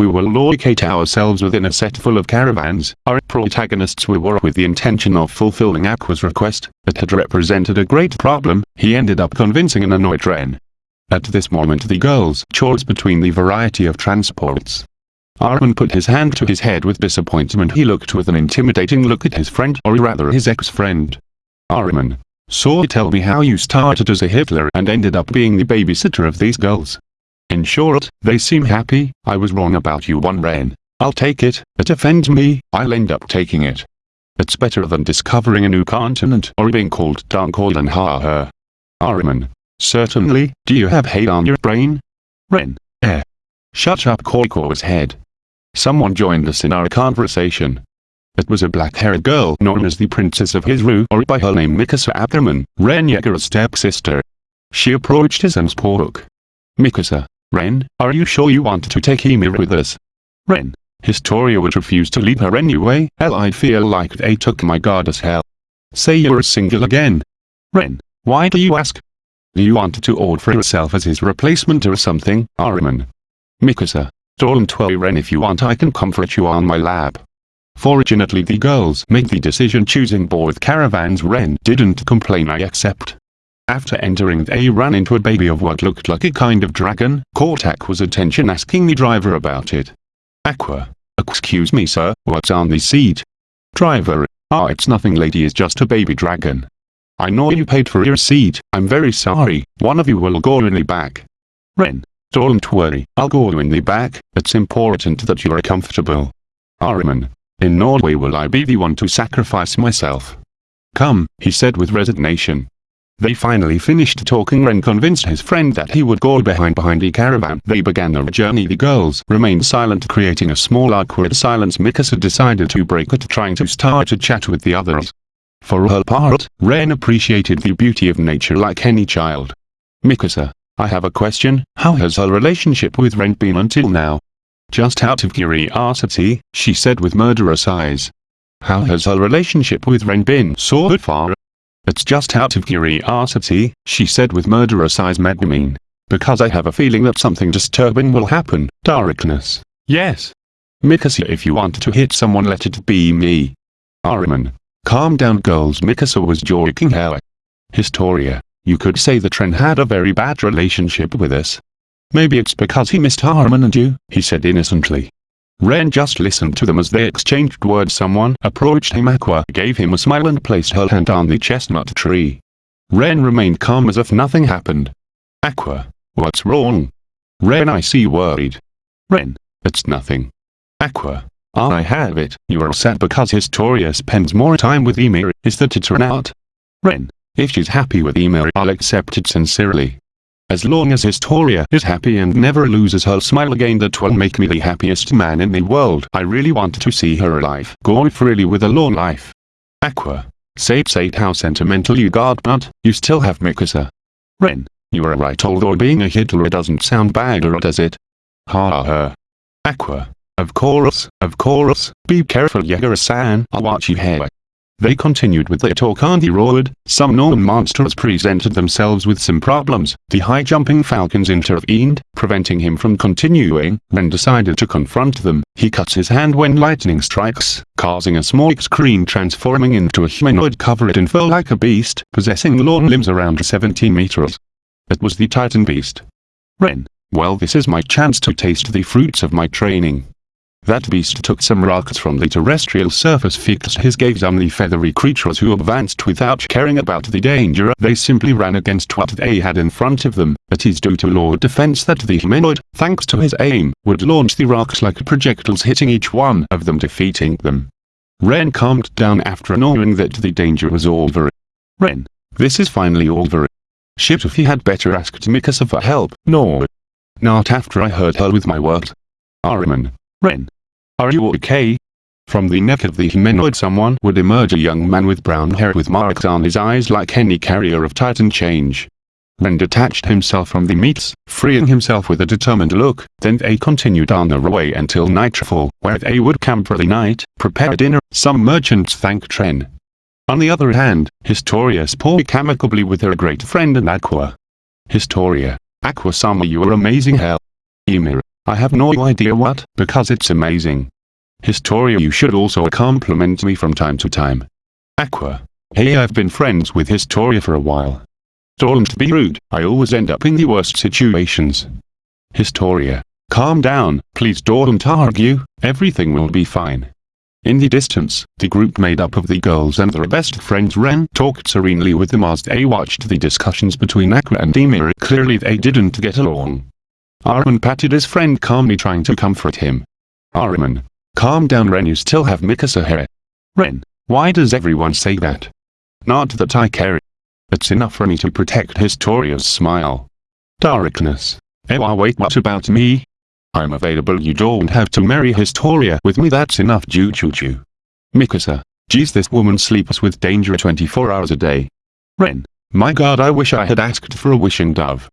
We will locate ourselves within a set full of caravans. Our protagonists will work with the intention of fulfilling Aqua's request. It had represented a great problem. He ended up convincing an annoyed Ren. At this moment the girls chose between the variety of transports. Armin put his hand to his head with disappointment. He looked with an intimidating look at his friend or rather his ex-friend. Armin. So tell me how you started as a Hitler and ended up being the babysitter of these girls. In short, they seem happy, I was wrong about you one Ren. I'll take it, it offends me, I'll end up taking it. It's better than discovering a new continent or being called Dunkoid and ha ha. Armin. Certainly, do you have hate on your brain? Ren. Eh. Shut up Koiko's head. Someone joined us in our conversation. It was a black-haired girl known as the Princess of Hizuru or by her name Mikasa Ackerman, Ren Yeager's stepsister. She approached us and spoke. Mikasa, Ren, are you sure you want to take Ymir with us? Ren. Historia would refuse to leave her anyway. Hell I feel like they took my goddess hell. Say you're single again. Ren. Why do you ask? Do you want to offer yourself as his replacement or something, Armin? Mikasa. Don't worry Ren if you want I can comfort you on my lab. Fortunately the girls made the decision choosing both caravans Ren didn't complain I accept. After entering they ran into a baby of what looked like a kind of dragon, caught Aqua's attention asking the driver about it. Aqua. Excuse me sir, what's on the seat? Driver. Ah it's nothing lady it's just a baby dragon. I know you paid for your seat, I'm very sorry, one of you will go in the back. Ren. Don't worry, I'll go in the back, it's important that you're comfortable. Ariman, In no way will I be the one to sacrifice myself. Come, he said with resignation. They finally finished talking and convinced his friend that he would go behind behind the caravan. They began their journey the girls remained silent creating a small awkward silence Mikasa decided to break it trying to start a chat with the others. For her part, Ren appreciated the beauty of nature like any child. Mikasa, I have a question, how has her relationship with Ren been until now? Just out of curiosity, she said with murderous eyes. How has her relationship with Ren been so far? It's just out of curiosity, she said with murderous eyes mean. Because I have a feeling that something disturbing will happen. Darkness. Yes. Mikasa if you want to hit someone let it be me. Armin. Calm down girls Mikasa was joking hell. Historia. You could say the Tren had a very bad relationship with us. Maybe it's because he missed Armin and you, he said innocently. Ren just listened to them as they exchanged words someone approached him Aqua gave him a smile and placed her hand on the chestnut tree. Ren remained calm as if nothing happened. Aqua, what's wrong? Ren I see worried. Ren, it's nothing. Aqua, I have it, you are sad because Historia spends more time with Ymir, is that it or not? Ren, if she's happy with Ymir I'll accept it sincerely. As long as Historia is happy and never loses her smile again that will make me the happiest man in the world. I really want to see her alive. Go freely with a long life. Aqua. Say say how sentimental you got but, you still have Mikasa. Ren. You are right although being a Hitler doesn't sound bad or does it? Ha ha. ha. Aqua. Of course, of course, be careful Yeager-san, I'll watch you here. They continued with their talk on the road, some known monsters presented themselves with some problems, the high-jumping falcons intervened, preventing him from continuing, Ren decided to confront them, he cuts his hand when lightning strikes, causing a small screen transforming into a humanoid covered in fur like a beast, possessing long limbs around 17 meters. It was the Titan Beast. Ren, well this is my chance to taste the fruits of my training. That beast took some rocks from the terrestrial surface fixed his gaze on the feathery creatures who advanced without caring about the danger they simply ran against what they had in front of them, it is due to Lord Defense that the humanoid, thanks to his aim, would launch the rocks like projectiles hitting each one of them defeating them. Ren calmed down after knowing that the danger was over. Ren, this is finally over. Shit if he had better asked Mikasa for help, no. Not after I heard her with my words. Armin. Ren. Are you okay? From the neck of the humanoid someone would emerge a young man with brown hair with marks on his eyes like any carrier of Titan change. Then detached himself from the meats, freeing himself with a determined look, then they continued on their way until nightfall, where they would camp for the night, prepare dinner, some merchants thank Tren. On the other hand, Historia spoke amicably with her great friend and Aqua. Historia, Aqua-sama you are amazing hell. Ymir, I have no idea what, because it's amazing. Historia you should also compliment me from time to time. Aqua. Hey I've been friends with Historia for a while. Don't be rude, I always end up in the worst situations. Historia. Calm down, please don't argue, everything will be fine. In the distance, the group made up of the girls and their best friend Ren talked serenely with them as they watched the discussions between Aqua and Ymir. Clearly they didn't get along. Armin patted his friend calmly trying to comfort him. Armin. Calm down Ren you still have Mikasa here. Ren. Why does everyone say that? Not that I care. It's enough for me to protect Historia's smile. Darkness. Ewa wait what about me? I'm available you don't have to marry Historia with me that's enough Ju Chu Chu. Mikasa. Geez this woman sleeps with danger 24 hours a day. Ren. My god I wish I had asked for a wishing dove.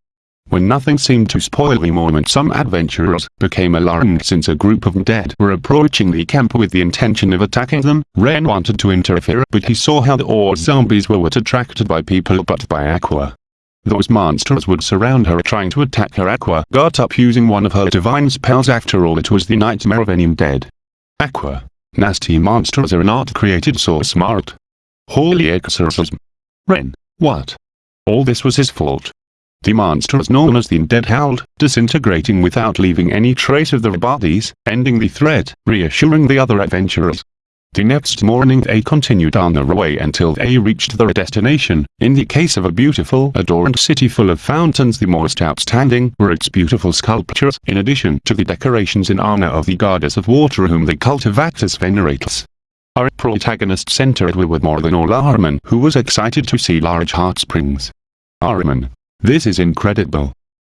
When nothing seemed to spoil the moment some adventurers became alarmed since a group of dead were approaching the camp with the intention of attacking them. Ren wanted to interfere but he saw how the ore zombies were attracted by people but by Aqua. Those monsters would surround her trying to attack her Aqua got up using one of her divine spells after all it was the nightmare of any undead. Aqua. Nasty monsters are not created so smart. Holy exorcism. Ren. What? All this was his fault. The monsters known as the undead howled, disintegrating without leaving any trace of their bodies, ending the threat, reassuring the other adventurers. The next morning they continued on their way until they reached their destination. In the case of a beautiful adorned city full of fountains the most outstanding were its beautiful sculptures in addition to the decorations in honor of the goddess of water whom the cult of Axis venerates. Our protagonist centered with more than all Armin who was excited to see large hot springs. Armin. This is incredible.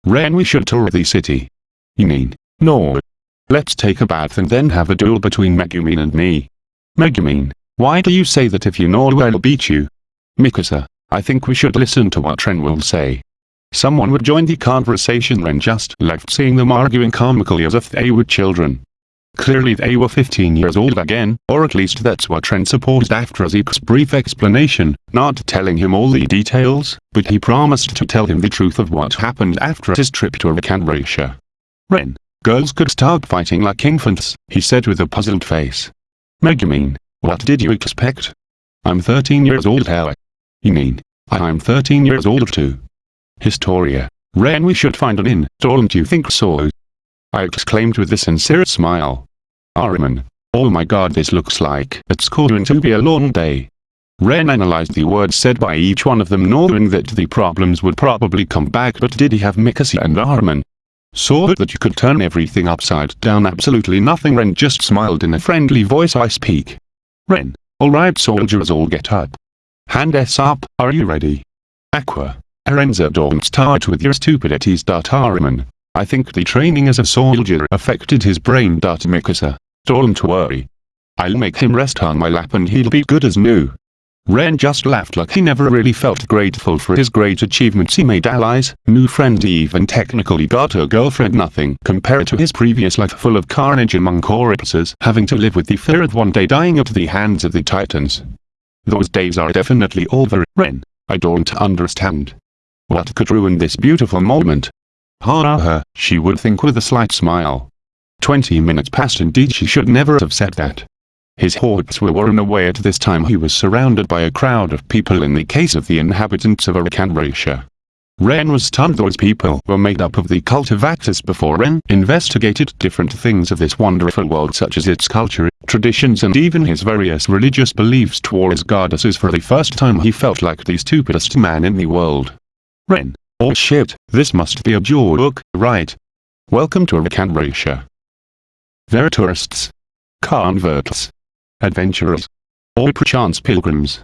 Ren we should tour the city. You mean? No. Let's take a bath and then have a duel between Megumin and me. Megumin, why do you say that if you know I'll beat you? Mikasa, I think we should listen to what Ren will say. Someone would join the conversation Ren just left seeing them arguing comically as if they were children. Clearly they were 15 years old again, or at least that's what Ren supposed after Zeke's brief explanation, not telling him all the details, but he promised to tell him the truth of what happened after his trip to Arkanratia. Ren, girls could start fighting like infants, he said with a puzzled face. Megumin, what did you expect? I'm 13 years old how? You mean, I'm 13 years old too. Historia. Ren we should find an inn, don't you think so? I exclaimed with a sincere smile. Armin. Oh my god this looks like it's going to be a long day. Ren analyzed the words said by each one of them knowing that the problems would probably come back but did he have Mikasa and Armin? Saw that you could turn everything upside down absolutely nothing Ren just smiled in a friendly voice I speak. Ren, alright soldiers all get up. Hand s up, are you ready? Aqua. Arenza don't start with your stupidities. Armin. I think the training as a soldier affected his brain. Mikasa. Don't worry. I'll make him rest on my lap and he'll be good as new. Ren just laughed like he never really felt grateful for his great achievements he made allies, new friends even technically got a girlfriend nothing compared to his previous life full of carnage among corpses having to live with the fear of one day dying at the hands of the titans. Those days are definitely over, Ren, I don't understand. What could ruin this beautiful moment? Ha ha ha, she would think with a slight smile. Twenty minutes passed indeed she should never have said that. His hopes were worn away at this time he was surrounded by a crowd of people in the case of the inhabitants of Arkanratia. Ren was stunned those people were made up of the cult of before Ren investigated different things of this wonderful world such as its culture, traditions and even his various religious beliefs towards goddesses for the first time he felt like the stupidest man in the world. Ren. Oh shit, this must be a joke, right? Welcome to Arkanratia. There are tourists. Converts adventurers, or perchance pilgrims.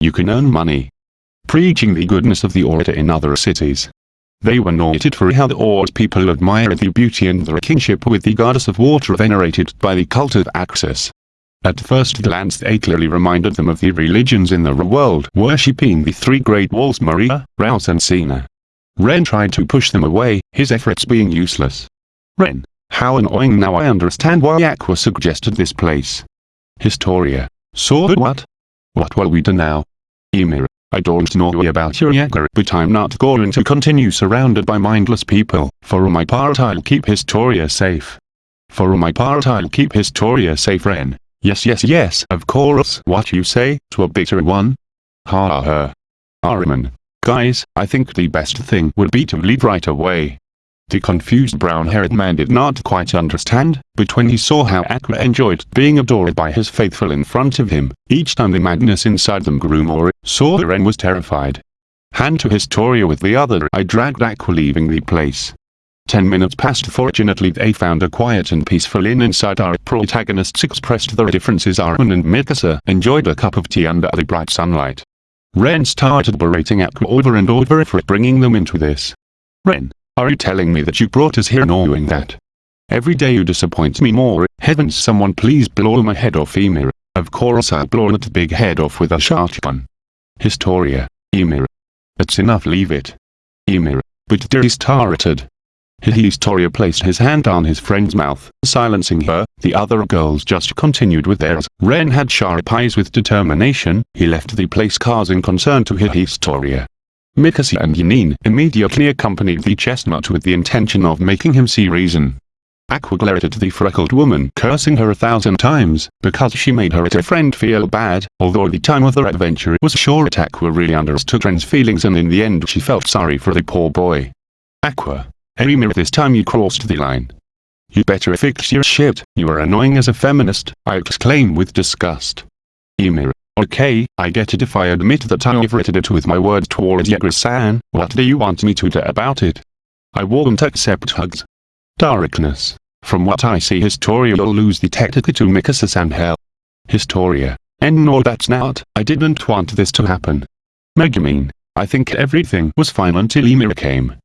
You can earn money. Preaching the goodness of the order in other cities. They were noted for how the Ord people admired the beauty and their kinship with the goddess of water venerated by the cult of Axis. At first glance they clearly reminded them of the religions in the world worshipping the three great walls Maria, Rose and Sina. Ren tried to push them away, his efforts being useless. Ren, how annoying now I understand why Aqua suggested this place. Historia. So what? What will we do now? Ymir. I don't know about your Yeager, but I'm not going to continue surrounded by mindless people. For my part I'll keep Historia safe. For my part I'll keep Historia safe Ren. Yes yes yes, of course. What you say, to a bitter one? Ha ha ha. Ahriman. Guys, I think the best thing would be to leave right away. The confused brown-haired man did not quite understand, but when he saw how Aqua enjoyed being adored by his faithful in front of him, each time the madness inside them grew more, Soren was terrified. Hand to Historia with the other I dragged Aqua leaving the place. Ten minutes passed fortunately they found a quiet and peaceful inn inside our protagonists expressed their differences Armin and Mikasa enjoyed a cup of tea under the bright sunlight. Ren started berating Aqua over and over for bringing them into this. Ren, are you telling me that you brought us here knowing that? Every day you disappoint me more, heavens someone please blow my head off Ymir. Of course I'll blow that big head off with a shotgun. Historia, Ymir. That's enough leave it. Ymir, But dear started. Historia placed his hand on his friend's mouth, silencing her. The other girls just continued with theirs. Ren had sharp eyes with determination. He left the place causing concern to Historia. Mikasa and Yunyun immediately accompanied the chestnut with the intention of making him see reason. Aqua glared at the freckled woman cursing her a thousand times, because she made her at friend feel bad, although the time of their adventure it was short Aqua really understood Ren's feelings and in the end she felt sorry for the poor boy. Aqua. Ymir this time you crossed the line. You better fix your shit, you are annoying as a feminist, I exclaim with disgust. Ymir, Okay, I get it if I admit that I overrated it with my words towards Yeager-san, what do you want me to do about it? I won't accept hugs. Darkness. From what I see Historia will lose the Tactica to Mikasa-san hell. Historia. And no that's not, I didn't want this to happen. Megumin. I think everything was fine until Ymir came.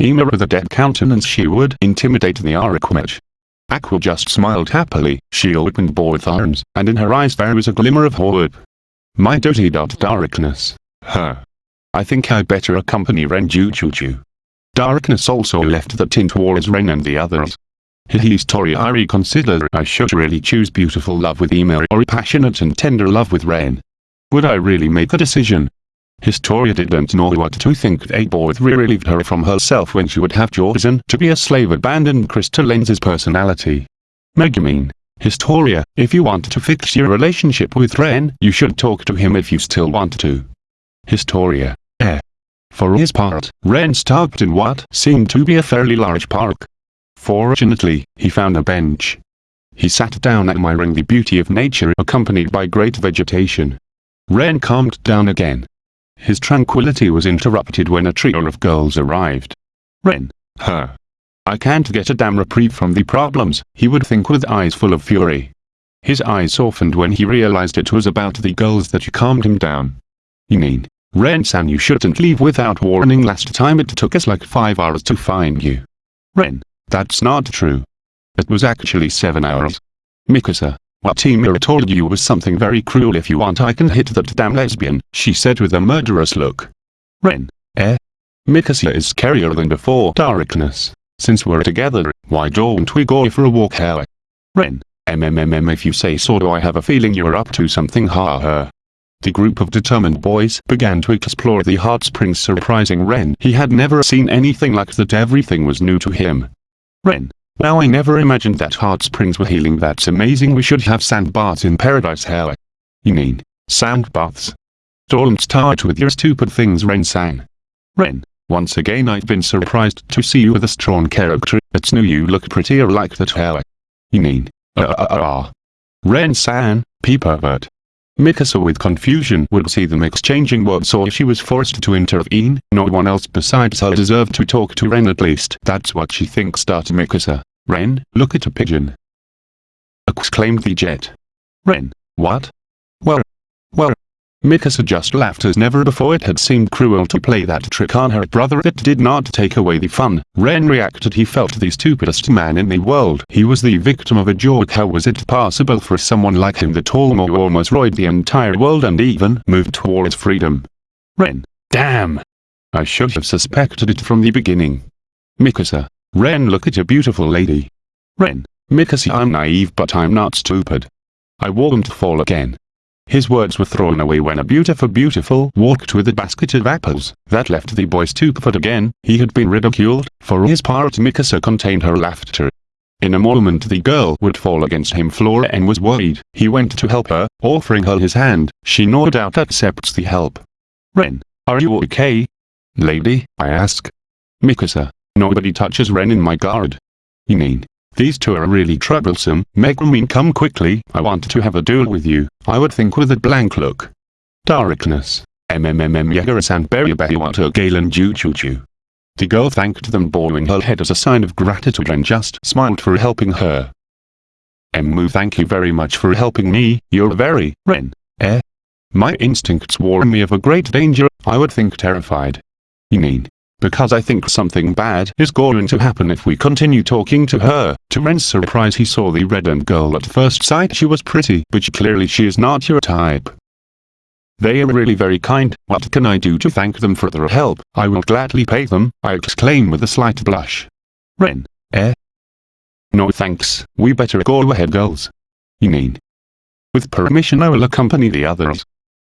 Ymir with a dead countenance she would intimidate the Arachmage. Aqua just smiled happily, she opened both arms, and in her eyes there was a glimmer of hope. My dirty dot darkness. Huh. I think I better accompany Ren Choo. Darkness also left the tin towards Ren and the others. His story I reconsider I should really choose beautiful love with Ymir or passionate and tender love with Ren. Would I really make a decision? Historia didn't know what to think they both relieved her from herself when she would have chosen to be a slave abandoned Krista Lenz's personality. Megumin, Historia, if you want to fix your relationship with Ren, you should talk to him if you still want to. Historia, eh. For his part, Ren stopped in what seemed to be a fairly large park. Fortunately, he found a bench. He sat down admiring the beauty of nature accompanied by great vegetation. Ren calmed down again. His tranquility was interrupted when a trio of girls arrived. Ren, her, I can't get a damn reprieve from the problems, he would think with eyes full of fury. His eyes softened when he realized it was about the girls that calmed him down. You mean, Ren-san you shouldn't leave without warning last time it took us like 5 hours to find you. Ren, that's not true. It was actually 7 hours. Mikasa, what Timura told you was something very cruel if you want I can hit that damn lesbian, she said with a murderous look. Ren, eh? Mikasa is scarier than before darkness. Since we're together, why don't we go for a walk here? Ren, MMMM if you say so do I have a feeling you're up to something ha ha. The group of determined boys began to explore the hot springs surprising Ren. He had never seen anything like that everything was new to him. Ren, now I never imagined that hot springs were healing that's amazing we should have sand baths in paradise hell. You mean, sand baths? Don't start with your stupid things Ren sang. Ren, once again I've been surprised to see you with a strong character, it's new you look prettier like that hair. You mean, uh uh uh, uh. Ren-san, pervert. Mikasa with confusion would see them exchanging words so she was forced to intervene, no one else besides her deserved to talk to Ren at least. That's what she thinks. Mikasa. Ren, look at a pigeon. Exclaimed the jet. Ren, what? Well, Mikasa just laughed as never before it had seemed cruel to play that trick on her brother that did not take away the fun. Ren reacted he felt the stupidest man in the world. He was the victim of a joke how was it possible for someone like him that almost royed the entire world and even moved towards freedom. Ren. Damn. I should have suspected it from the beginning. Mikasa. Ren look at a beautiful lady. Ren. Mikasa I'm naive but I'm not stupid. I won't fall again. His words were thrown away when a beautiful beautiful walked with a basket of apples. That left the boy stupefied again. He had been ridiculed. For his part Mikasa contained her laughter. In a moment the girl would fall against him Flora and was worried. He went to help her, offering her his hand. She no doubt accepts the help. Ren, are you okay? Lady, I ask. Mikasa, nobody touches Ren in my guard. You mean, these two are really troublesome. Megumin come quickly, I want to have a duel with you, I would think with a blank look. Darkness. MMMM Yagara-san Beribariwato Galen Jujuju. The girl thanked them bowing her head as a sign of gratitude and just smiled for helping her. Emmu thank you very much for helping me, you're very, Ren, eh? My instincts warn me of a great danger, I would think terrified. You mean, because I think something bad is going to happen if we continue talking to her. To Ren's surprise he saw the reddened girl at first sight she was pretty, but clearly she is not your type. They are really very kind, what can I do to thank them for their help? I will gladly pay them, I exclaim with a slight blush. Ren, eh? No thanks, we better go ahead girls. You mean? With permission I will accompany the others.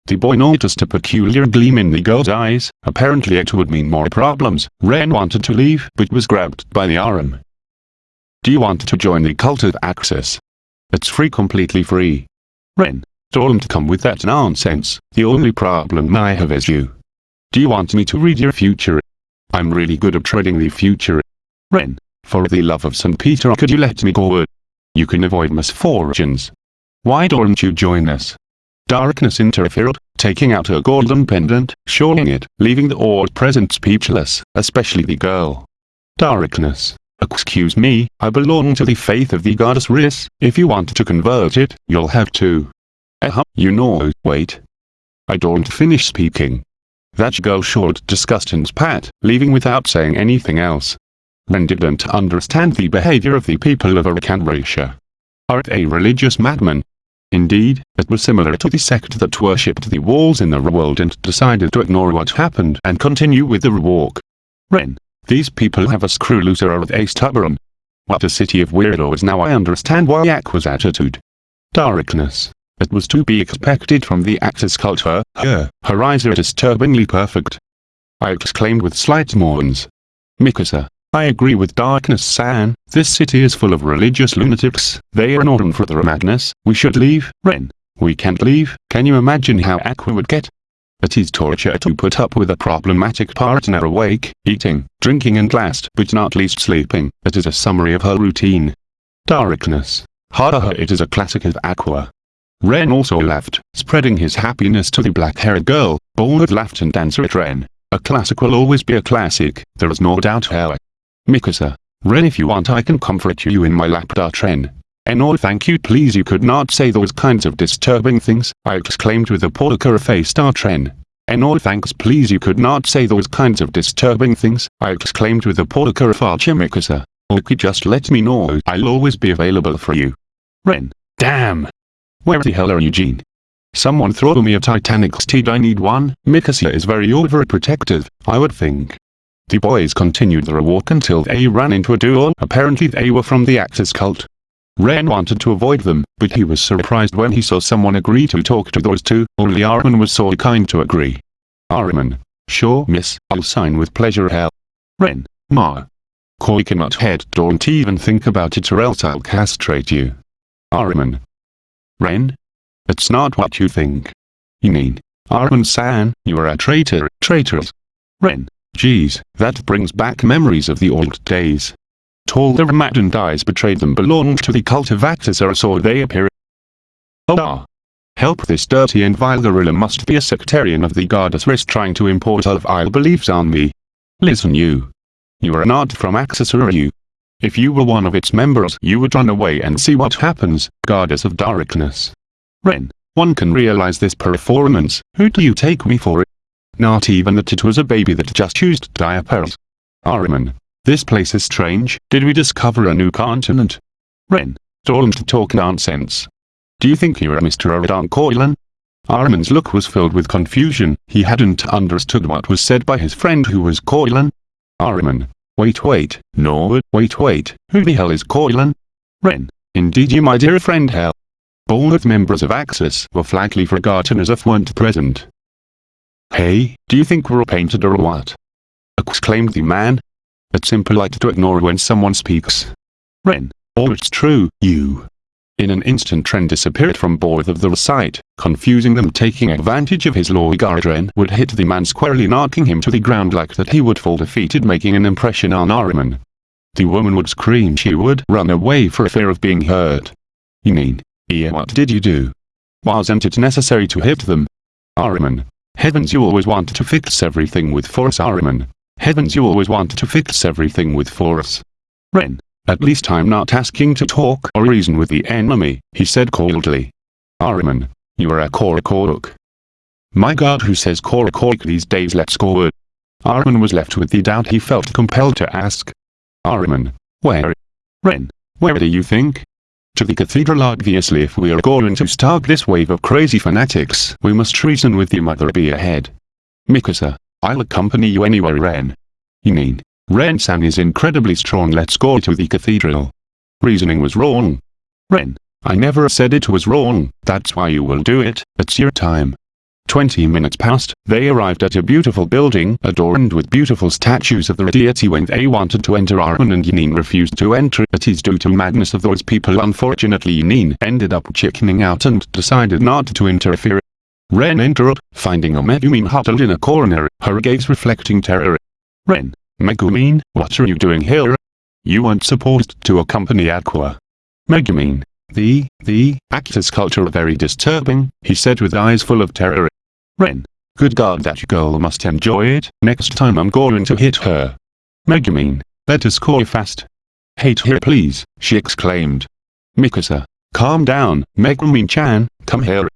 The boy noticed a peculiar gleam in the girl's eyes, apparently it would mean more problems. Ren wanted to leave, but was grabbed by the arm. Do you want to join the cult of Axis? It's free completely free. Ren, don't come with that nonsense, the only problem I have is you. Do you want me to read your future? I'm really good at trading the future. Ren, for the love of St. Peter could you let me go? You can avoid misfortunes. Why don't you join us? Darkness interfered, taking out her golden pendant, showing it, leaving the all present speechless, especially the girl. Darkness. Excuse me, I belong to the faith of the goddess Riss, if you want to convert it, you'll have to. Eh uh, you know, wait. I don't finish speaking. That girl showed disgust and spat, leaving without saying anything else. Ren didn't understand the behavior of the people of Arkanracia. Are they religious madmen, Indeed, it was similar to the sect that worshipped the walls in the world and decided to ignore what happened and continue with the walk. Ren, these people have a screw loose or they stubborn? What a city of weirdos now I understand why Aqua's attitude. Darkness. It was to be expected from the Axis culture, her, her eyes are disturbingly perfect. I exclaimed with slight mourns. Mikasa, I agree with Darkness-san, this city is full of religious lunatics, they are not on for their madness, we should leave, Ren. We can't leave, can you imagine how Aqua would get? It is torture to put up with a problematic partner awake, eating, drinking and last but not least sleeping, it is a summary of her routine. Darkness. Ha it is a classic of Aqua. Ren also laughed, spreading his happiness to the black-haired girl, Bold laughed and answered Ren. A classic will always be a classic, there is no doubt how. Mikasa. Ren if you want I can comfort you in my lap. Ren. And oh thank you please you could not say those kinds of disturbing things, I exclaimed with a poker face. Ren. And oh thanks please you could not say those kinds of disturbing things, I exclaimed with a poker face. Mikasa. Oh, okay just let me know I'll always be available for you. Ren. Damn. Where the hell are you Jean? Someone throw me a Titanic steed I need one, Mikasa is very overprotective, I would think. The boys continued their walk until they ran into a duel. Apparently they were from the Axis cult. Ren wanted to avoid them, but he was surprised when he saw someone agree to talk to those two. Only Armin was so kind to agree. Armin. Sure miss, I'll sign with pleasure hell. Ren. Ma. Koi cannot head don't even think about it or else I'll castrate you. Armin. Ren? It's not what you think. You mean, Armin-san, you are a traitor, traitors. Ren. Geez, that brings back memories of the old days. Told the Ramadan eyes betrayed them belonged to the cult of or so they appear. Oh ah. Help this dirty and vile gorilla must be a sectarian of the goddess Riss trying to import of vile beliefs on me. Listen you. You are not from are you? If you were one of its members you would run away and see what happens, goddess of darkness. Ren, one can realize this performance, who do you take me for? Not even that it was a baby that just used diapers. Ariman. This place is strange, did we discover a new continent? Ren. Don't talk nonsense. Do you think you're a Mr. Aradan Coilan? Armin's look was filled with confusion, he hadn't understood what was said by his friend who was Coilan. Armin. Wait wait, Norwood, wait wait, who the hell is Coilan? Ren. Indeed you my dear friend hell. Both members of Axis were flatly forgotten as if weren't present. Hey, do you think we're all painted or what? exclaimed the man. It's impolite to ignore when someone speaks. Ren, oh it's true, you. In an instant Ren disappeared from both of the sight, confusing them taking advantage of his guard Ren would hit the man squarely knocking him to the ground like that he would fall defeated making an impression on Ahriman. The woman would scream she would run away for fear of being hurt. You mean, yeah what did you do? Wasn't it necessary to hit them? Ahriman. Heavens you always wanted to fix everything with force Ahriman. Heavens you always wanted to fix everything with force. Ren. At least I'm not asking to talk or reason with the enemy, he said coldly. Ahriman. You are a Korakoruk. My god who says Korakoruk these days let's go. Ahriman was left with the doubt he felt compelled to ask. Ahriman. Where? Ren. Where do you think? To the cathedral obviously if we are going to stop this wave of crazy fanatics we must reason with the mother be ahead. Mikasa. I'll accompany you anywhere Ren. You mean, Ren-san is incredibly strong let's go to the cathedral. Reasoning was wrong. Ren. I never said it was wrong, that's why you will do it, it's your time. Twenty minutes passed, they arrived at a beautiful building adorned with beautiful statues of the deity when they wanted to enter Arun and Yunyun refused to enter it is due to madness of those people unfortunately Yunyun ended up chickening out and decided not to interfere. Ren entered, finding a Megumin huddled in a corner, her gaze reflecting terror. Ren, Megumin, what are you doing here? You weren't supposed to accompany Aqua. Megumin, the, the, actor's culture are very disturbing, he said with eyes full of terror. Ren. Good god that girl must enjoy it, next time I'm going to hit her. Megumin. Let us fast. Hate her please, she exclaimed. Mikasa. Calm down, Megumin-chan, come here.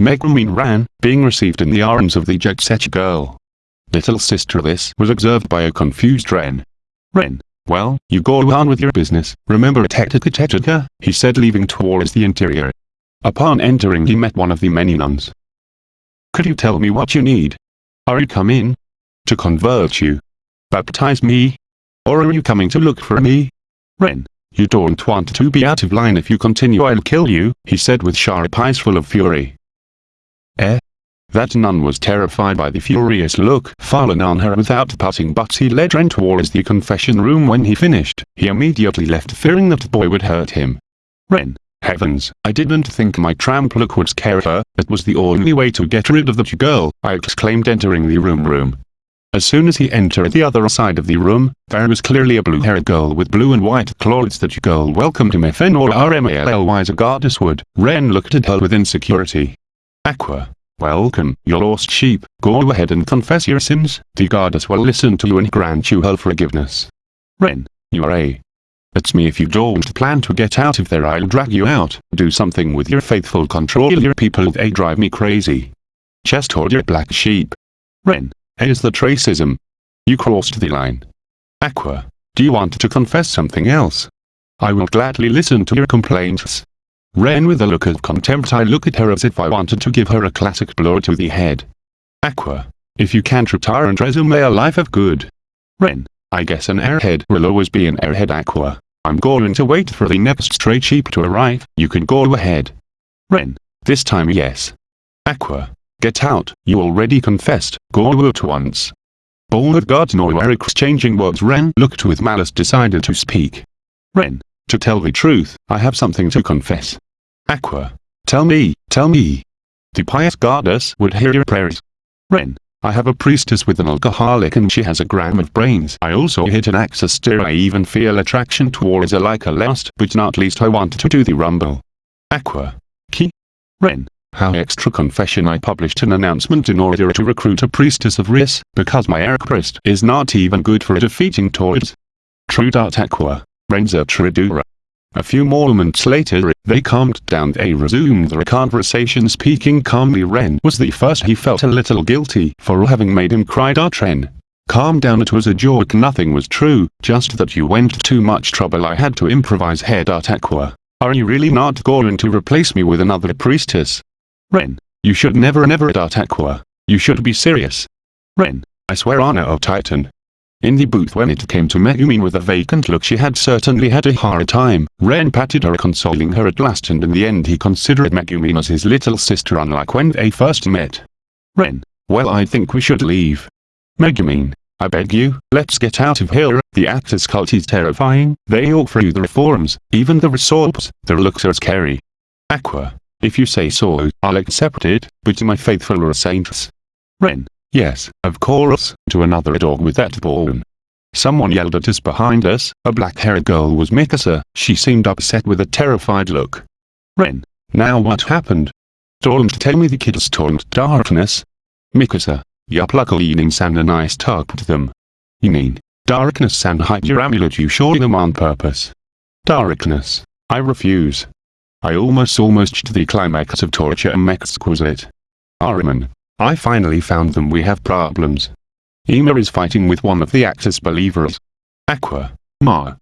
Megumin ran, being received in the arms of the jet-set girl. Little sister this was observed by a confused Ren. Ren. Well, you go on with your business, remember Tetika Tetika, he said leaving towards the interior. Upon entering he met one of the many nuns. Could you tell me what you need? Are you coming? To convert you? Baptize me? Or are you coming to look for me? Ren. You don't want to be out of line if you continue I'll kill you, he said with sharp eyes full of fury. Eh? That nun was terrified by the furious look fallen on her without parting but he led Ren towards the confession room when he finished. He immediately left fearing that the boy would hurt him. Ren, Heavens, I didn't think my tramp look would scare her, it was the only way to get rid of that girl, I exclaimed entering the room room. As soon as he entered the other side of the room, there was clearly a blue-haired girl with blue and white clothes that girl welcomed him FNOR RMALLY a goddess would. Ren looked at her with insecurity. Aqua. Welcome, you lost sheep, go ahead and confess your sins, the goddess will listen to you and grant you her forgiveness. Ren, you are a it's me if you don't plan to get out of there I'll drag you out. Do something with your faithful control your people they drive me crazy. Chest hold your black sheep. Ren, here's the tracism. You crossed the line. Aqua, do you want to confess something else? I will gladly listen to your complaints. Ren with a look of contempt I look at her as if I wanted to give her a classic blow to the head. Aqua, if you can't retire and resume a life of good. Ren, I guess an airhead will always be an airhead Aqua. I'm going to wait for the next stray sheep to arrive, you can go ahead. Ren. This time yes. Aqua. Get out, you already confessed, go at once. Bold gods no were exchanging words Ren looked with malice decided to speak. Ren. To tell the truth, I have something to confess. Aqua. Tell me, tell me. The pious goddess would hear your prayers. Ren. I have a priestess with an alcoholic and she has a gram of brains. I also hit an axis I even feel attraction towards a like a last but not least I want to do the rumble. Aqua. Ki. Ren. How extra confession I published an announcement in order to recruit a priestess of Riss, because my priest is not even good for defeating Toads. True. Aqua. Renza Tridura. A few moments later, they calmed down they resumed their conversation speaking calmly Ren was the first he felt a little guilty for having made him cry Ren. Calm down it was a joke nothing was true, just that you went too much trouble I had to improvise head Aqua. Are you really not going to replace me with another priestess? Ren, you should never never Aqua. You should be serious. Ren, I swear honor of Titan. In the booth when it came to Megumin with a vacant look she had certainly had a hard time. Ren patted her consoling her at last and in the end he considered Megumin as his little sister unlike when they first met. Ren, well I think we should leave. Megumin, I beg you, let's get out of here, the actor's cult is terrifying, they all through the reforms, even the resorts, their looks are scary. Aqua, if you say so, I'll accept it, but my faithful saints. Ren, Yes, of course, to another dog with that bone. Someone yelled at us behind us, a black-haired girl was Mikasa, she seemed upset with a terrified look. Ren, now what happened? Don't tell me the kids turned darkness. Mikasa, yup luckily Nin-san and I stopped them. You mean, darkness-san hide your amulet you showed them on purpose. Darkness, I refuse. I almost almost to the climax of torture and exquisite. Ahriman, I finally found them we have problems. Ema is fighting with one of the Axis believers. Aqua. Ma.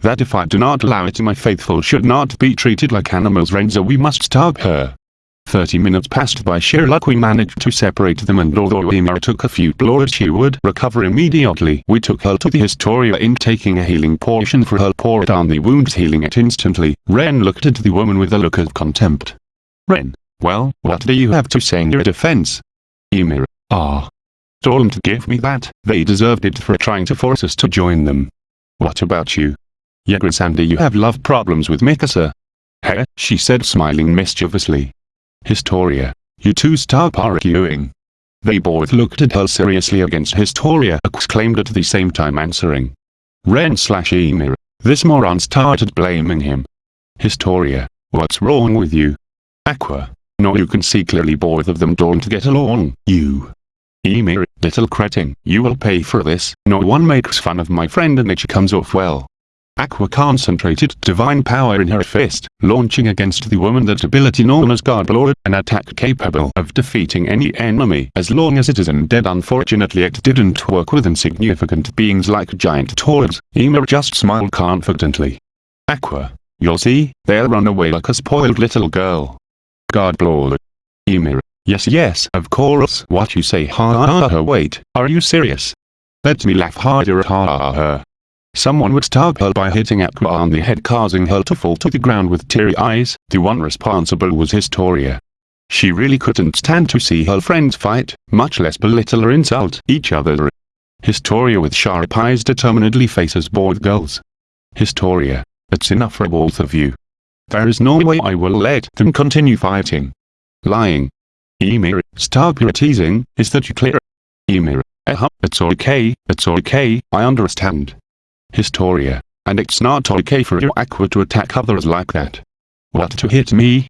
That if I do not allow it my faithful should not be treated like animals Renzo we must stop her. Thirty minutes passed by sheer luck we managed to separate them and although Ymir took a few blows she would recover immediately. We took her to the Historia in taking a healing potion for her poured on the wounds healing it instantly. Ren looked at the woman with a look of contempt. Ren, well, what do you have to say in your defense? Ymir, ah. Don't give me that, they deserved it for trying to force us to join them. What about you? Yagra-san you have love problems with Mikasa? Heh, she said smiling mischievously. Historia, you two stop arguing. They both looked at her seriously against Historia exclaimed at the same time answering. Ren slash Ymir, this moron started blaming him. Historia, what's wrong with you? Aqua, no you can see clearly both of them don't get along. You. Ymir, little cretin, you will pay for this. No one makes fun of my friend and it comes off well. Aqua concentrated divine power in her fist, launching against the woman that ability known as Godlord, an attack capable of defeating any enemy as long as it is undead unfortunately it didn't work with insignificant beings like giant toads, Ymir just smiled confidently. Aqua, you'll see, they'll run away like a spoiled little girl. God blow. Ymir. Yes yes of course what you say ha ha ha wait, are you serious? Let me laugh harder ha ha ha. Someone would stab her by hitting Aqua on the head causing her to fall to the ground with teary eyes, the one responsible was Historia. She really couldn't stand to see her friends fight, much less belittle or insult each other. Historia with sharp eyes determinedly faces both girls. Historia, it's enough for both of you. There is no way I will let them continue fighting. Lying. Ymir, stop your teasing, is that you clear? Ymir, eh huh, it's okay, it's okay, I understand. Historia, and it's not okay for your aqua to attack others like that. What to hit me?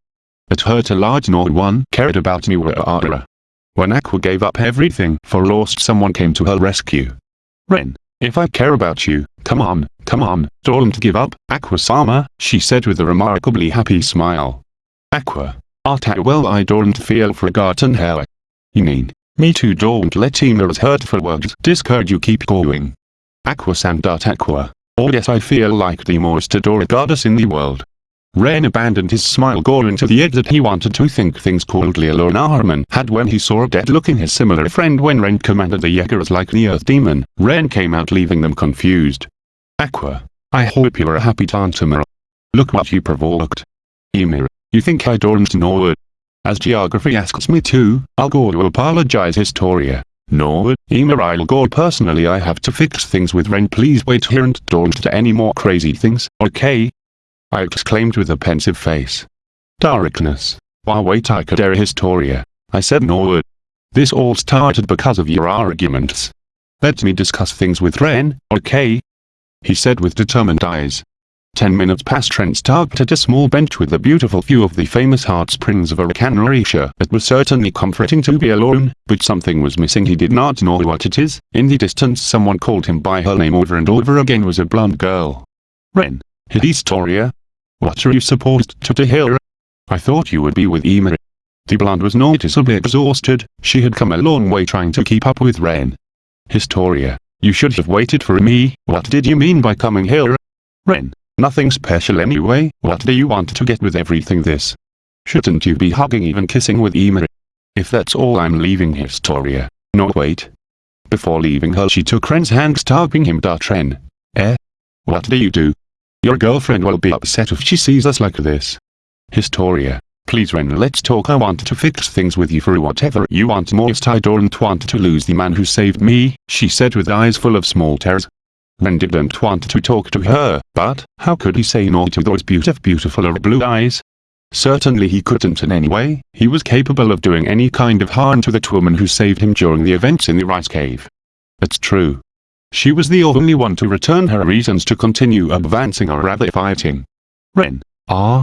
It hurt a lot no one cared about me. When Aqua gave up everything for Lost someone came to her rescue. Ren, if I care about you, come on, come on, don't give up, Aqua-sama, she said with a remarkably happy smile. Aqua. Ata well I don't feel forgotten how. You mean, me too don't let Ymir's hurtful words discourage you keep going. Aqua-san. Aqua. Oh yes I feel like the most adored goddess in the world. Ren abandoned his smile going to the edge that he wanted to think things coldly alone Ahriman had when he saw a dead-looking his similar friend when Ren commanded the Jaegers like the Earth Demon. Ren came out leaving them confused. Aqua, I hope you're a happy Tantamara. Look what you provoked. Ymir, you think I don't know it? As geography asks me to, I'll go to apologize Historia. No, Ymir I'll go personally I have to fix things with Ren please wait here and don't do any more crazy things, okay? I exclaimed with a pensive face. Darkness. Why wait I could air Historia. I said no word. This all started because of your arguments. Let me discuss things with Ren, okay? He said with determined eyes. Ten minutes passed Ren stopped at a small bench with a beautiful view of the famous hot springs of Arcanarisha. It was certainly comforting to be alone, but something was missing he did not know what it is. In the distance someone called him by her name over and over again was a blonde girl. Ren. Historia, what are you supposed to do here? I thought you would be with Emery. The blonde was noticeably exhausted, she had come a long way trying to keep up with Ren. Historia, you should have waited for me, what did you mean by coming here? Ren, nothing special anyway, what do you want to get with everything this? Shouldn't you be hugging even kissing with Emery? If that's all I'm leaving Historia. No wait. Before leaving her she took Ren's hand stopping him Ren. Eh? What do you do? Your girlfriend will be upset if she sees us like this. Historia. Please Ren let's talk I want to fix things with you for whatever you want most I don't want to lose the man who saved me, she said with eyes full of small tears. Ren didn't want to talk to her, but, how could he say no to those beautiful beautiful blue eyes? Certainly he couldn't in any way, he was capable of doing any kind of harm to that woman who saved him during the events in the Reiss Cave. It's true. She was the only one to return her reasons to continue advancing or rather fighting. Ren. Ah,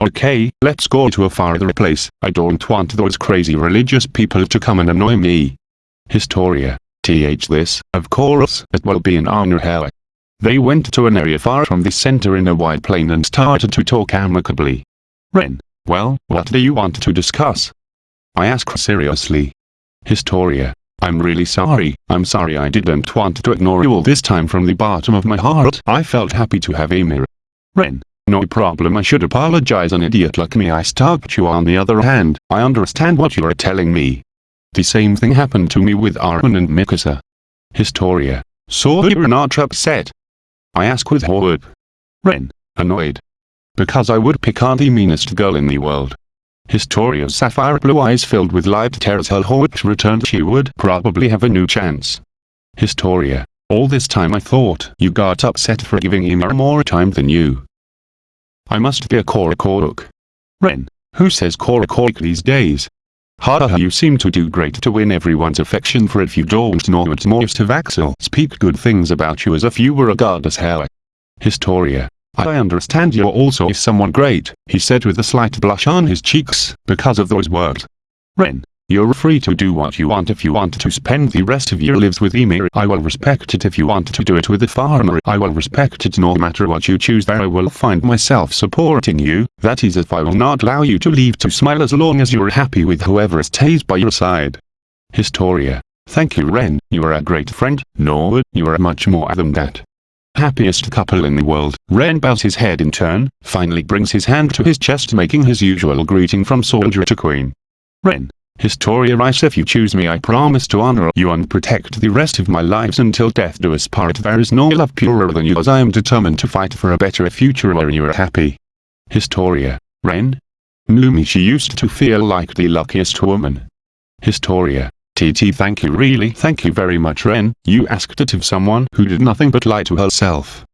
Okay, let's go to a farther place, I don't want those crazy religious people to come and annoy me. Historia. Th this, of course, it will be an honor how. They went to an area far from the center in a wide plain and started to talk amicably. Ren, well, what do you want to discuss? I asked seriously. Historia. I'm really sorry, I'm sorry I didn't want to ignore you all this time from the bottom of my heart. I felt happy to have a mirror. Ren, no problem I should apologize an idiot like me I stalked you on the other hand, I understand what you are telling me. The same thing happened to me with Armin and Mikasa. Historia. So you're not upset? I ask with hope. Ren. Annoyed. Because I would pick on the meanest girl in the world. Historia's sapphire blue eyes filled with light tears her hope returned she would probably have a new chance. Historia. All this time I thought you got upset for giving him more time than you. I must be a Korok. Ren, who says Korok these days? Haha you seem to do great to win everyone's affection for if you don't know it most of Axel speak good things about you as if you were a goddess hell. Historia. I understand you're also someone great, he said with a slight blush on his cheeks, because of those words. Ren, you're free to do what you want if you want to spend the rest of your lives with Ymir. I will respect it if you want to do it with a farmer. I will respect it no matter what you choose there I will find myself supporting you. That is if I will not allow you to leave to smile as long as you're happy with whoever stays by your side. Historia. Thank you Ren, you are a great friend. No, you are much more than that. Happiest couple in the world. Ren bows his head in turn, finally brings his hand to his chest making his usual greeting from soldier to queen. Ren, Historia writes if you choose me I promise to honor you and protect the rest of my lives until death do us part there is no love purer than yours I am determined to fight for a better future where you are happy. Historia. Ren? Mumi she used to feel like the luckiest woman. Historia. TT thank you really thank you very much Ren, you asked it of someone who did nothing but lie to herself.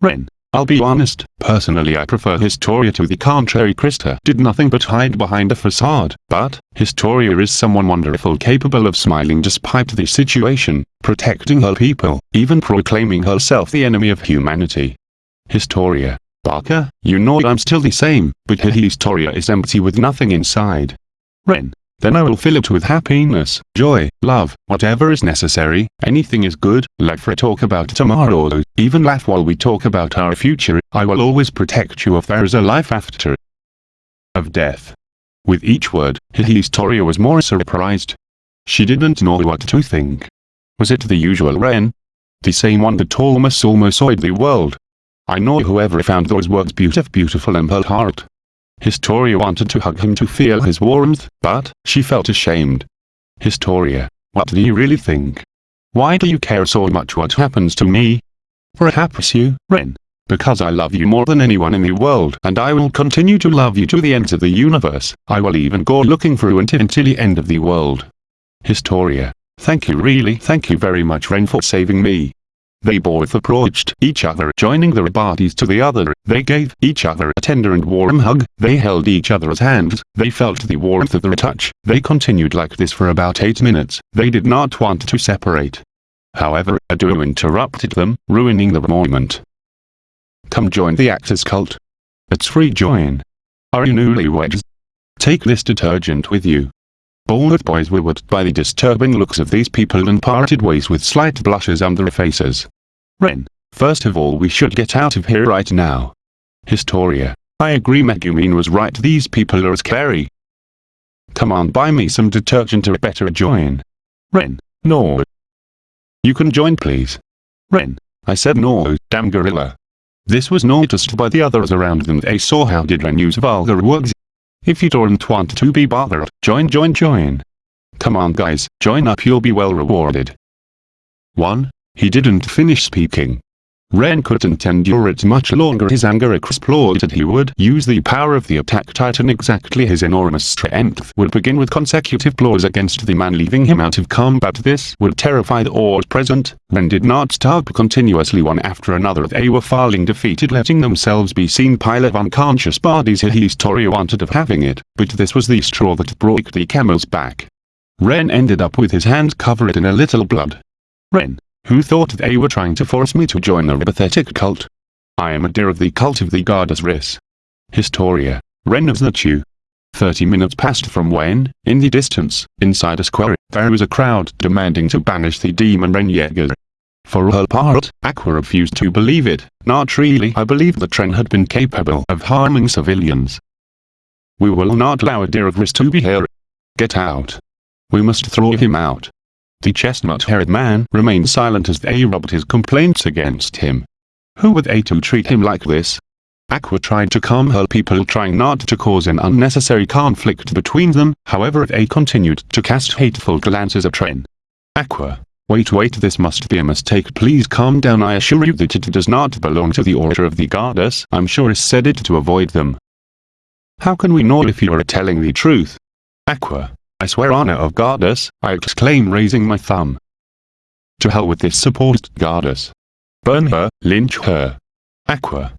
Ren. I'll be honest, personally I prefer Historia to the contrary Krista did nothing but hide behind a facade, but, Historia is someone wonderful capable of smiling despite the situation, protecting her people, even proclaiming herself the enemy of humanity. Historia. Baka, you know I'm still the same, but Historia is empty with nothing inside. Ren. Then I will fill it with happiness, joy, love, whatever is necessary, anything is good, let for talk about tomorrow, even laugh while we talk about our future, I will always protect you if there is a life after of death. With each word, Historia was more surprised. She didn't know what to think. Was it the usual Ren? The same one that almost almost soiled the world? I know whoever found those words beautiful beautiful in her heart Historia wanted to hug him to feel his warmth, but, she felt ashamed. Historia, what do you really think? Why do you care so much what happens to me? Perhaps you, Ren. Because I love you more than anyone in the world and I will continue to love you to the ends of the universe, I will even go looking for you until, until the end of the world. Historia, thank you really thank you very much Ren for saving me. They both approached each other joining their bodies to the other, they gave each other a tender and warm hug, they held each other's hands, they felt the warmth of their touch, they continued like this for about 8 minutes, they did not want to separate. However, a duo interrupted them, ruining the moment. Come join the Axis cult. It's free join. Are you newlyweds? Take this detergent with you. Both boys were wet by the disturbing looks of these people and parted ways with slight blushes on their faces. Ren, first of all we should get out of here right now. Historia, I agree Megumin was right these people are scary. Come on buy me some detergent or better join. Ren, no. You can join please. Ren, I said no, damn gorilla. This was noticed by the others around them they saw how did Ren use vulgar words if you don't want to be bothered, join join join. Come on guys, join up you'll be well rewarded. 1. He didn't finish speaking. Ren couldn't endure it much longer. His anger exploded he would use the power of the attack titan exactly. His enormous strength would begin with consecutive blows against the man leaving him out of combat. This would terrify the all present, Ren did not stop continuously one after another. They were falling defeated letting themselves be seen. Pile of unconscious bodies. Historia wanted of having it, but this was the straw that broke the camel's back. Ren ended up with his hand covered in a little blood. Ren, who thought they were trying to force me to join a pathetic cult. I am a deer of the cult of the goddess Eris. Historia, Ren of you. Thirty minutes passed from when, in the distance, inside a square, there was a crowd demanding to banish the demon Ren Yeager. For her part, Aqua refused to believe it, not really I believed that Ren had been capable of harming civilians. We will not allow a deer of Eris to be here. Get out. We must throw him out. The chestnut-haired man remained silent as they rubbed his complaints against him. Who were they treat him like this? Aqua tried to calm her people trying not to cause an unnecessary conflict between them, however they continued to cast hateful glances at Ren. Aqua. Wait wait this must be a mistake please calm down I assure you that it does not belong to the order of the goddess I'm sure is said it to avoid them. How can we know if you are telling the truth? Aqua. I swear honor of goddess, I exclaim raising my thumb. To hell with this supposed goddess. Burn her, lynch her. Aqua.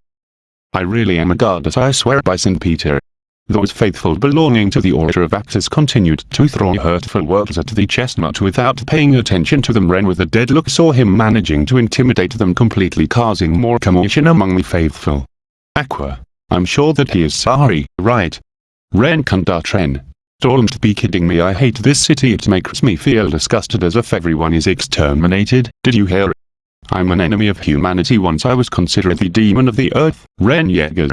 I really am a goddess I swear by St. Peter. Those faithful belonging to the Order of Axis continued to throw hurtful words at the chestnut without paying attention to them Ren with a dead look saw him managing to intimidate them completely causing more commotion among the faithful. Aqua. I'm sure that he is sorry, right? Ren Ren. Don't be kidding me I hate this city it makes me feel disgusted as if everyone is exterminated, did you hear? I'm an enemy of humanity once I was considered the demon of the earth, Ren Yeager.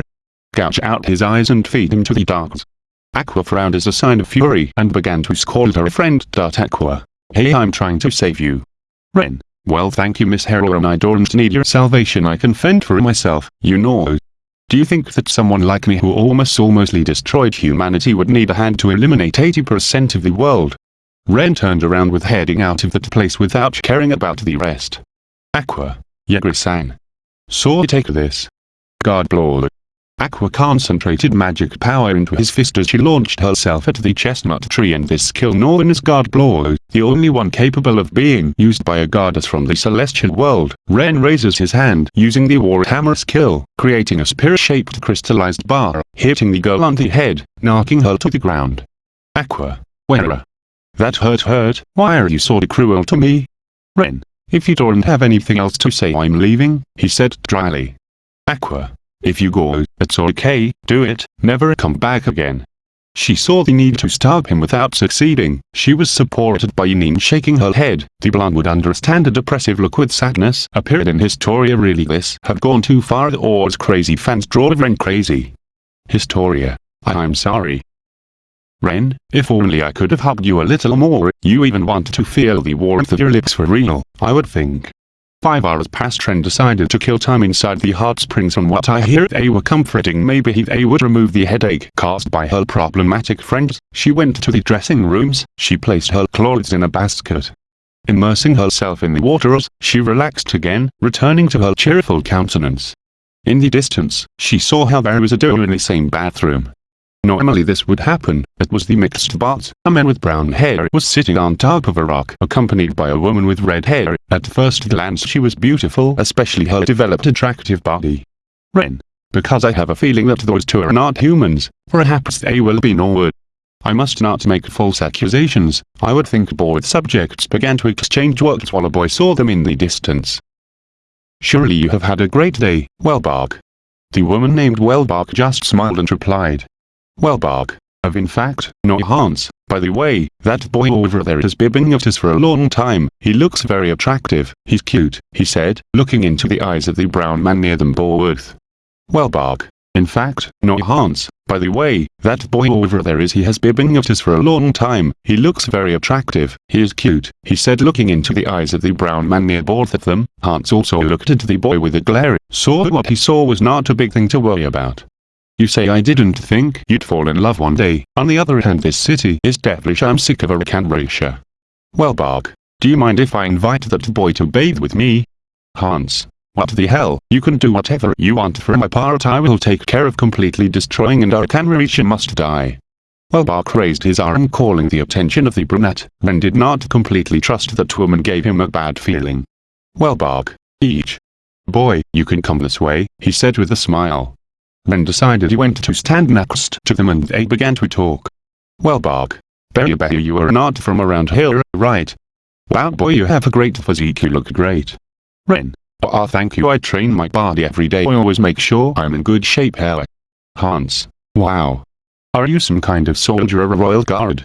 Gouge out his eyes and feed him to the dogs. Aqua frowned as a sign of fury and began to scold her friend. Aqua. Hey I'm trying to save you. Ren. Well thank you Miss Heroine I don't need your salvation I can fend for myself, you know. Do you think that someone like me who almost almostly destroyed humanity would need a hand to eliminate 80% of the world? Ren turned around with heading out of that place without caring about the rest. Aqua, Yagri-san. So take this. God blow. Aqua concentrated magic power into his fist as she launched herself at the chestnut tree and this skill known God Blow, the only one capable of being used by a goddess from the celestial world. Ren raises his hand using the Warhammer skill, creating a spear-shaped crystallized bar, hitting the girl on the head, knocking her to the ground. Aqua, where? That hurt hurt, why are you so cruel to me? Ren, if you don't have anything else to say I'm leaving, he said dryly. Aqua, if you go, it's okay, do it, never come back again. She saw the need to stop him without succeeding. She was supported by Yin shaking her head. The blonde would understand a depressive look with sadness appeared in Historia really this have gone too far or Oars crazy fans drove Ren crazy. Historia. I'm sorry. Ren, if only I could have hugged you a little more, you even want to feel the warmth of your lips for real, I would think. Five hours passed Ren decided to kill time inside the hot springs from what I hear they were comforting maybe they would remove the headache caused by her problematic friends. She went to the dressing rooms, she placed her clothes in a basket. Immersing herself in the waters, she relaxed again, returning to her cheerful countenance. In the distance, she saw how there was a door in the same bathroom. Normally this would happen, it was the mixed bot. A man with brown hair was sitting on top of a rock, accompanied by a woman with red hair. At first glance she was beautiful, especially her developed attractive body. Ren. Because I have a feeling that those two are not humans, perhaps they will be Norwood. I must not make false accusations, I would think bored subjects began to exchange words while a boy saw them in the distance. Surely you have had a great day, Wolbach. The woman named Wolbach just smiled and replied, Wolbach. Of in fact, no Hans. By the way, that boy over there has bibbing at us for a long time. He looks very attractive. He's cute, he said, looking into the eyes of the brown man near them Borworth. Wolbach. In fact, no Hans. By the way, that boy over there is he has bibbing at us for a long time. He looks very attractive. He is cute, he said looking into the eyes of the brown man near both of them. Hans also looked at the boy with a glare. Saw what he saw was not a big thing to worry about. You say I didn't think you'd fall in love one day. On the other hand this city is devilish I'm sick of a Wolbach. Do you mind if I invite that boy to bathe with me? Hans. What the hell, you can do whatever you want for my part I will take care of completely destroying and Alcanretia must die. Wolbach raised his arm calling the attention of the brunette, Ren did not completely trust that woman gave him a bad feeling. Wolbach, each. Boy, you can come this way, he said with a smile. Ren decided he went to stand next to them and they began to talk. Wolbach. Berry Berry you are not from around here, right? Wow boy you have a great physique you look great. Ren. Ah thank you I train my body every day I always make sure I'm in good shape here. Hans. Wow. Are you some kind of soldier or a royal guard?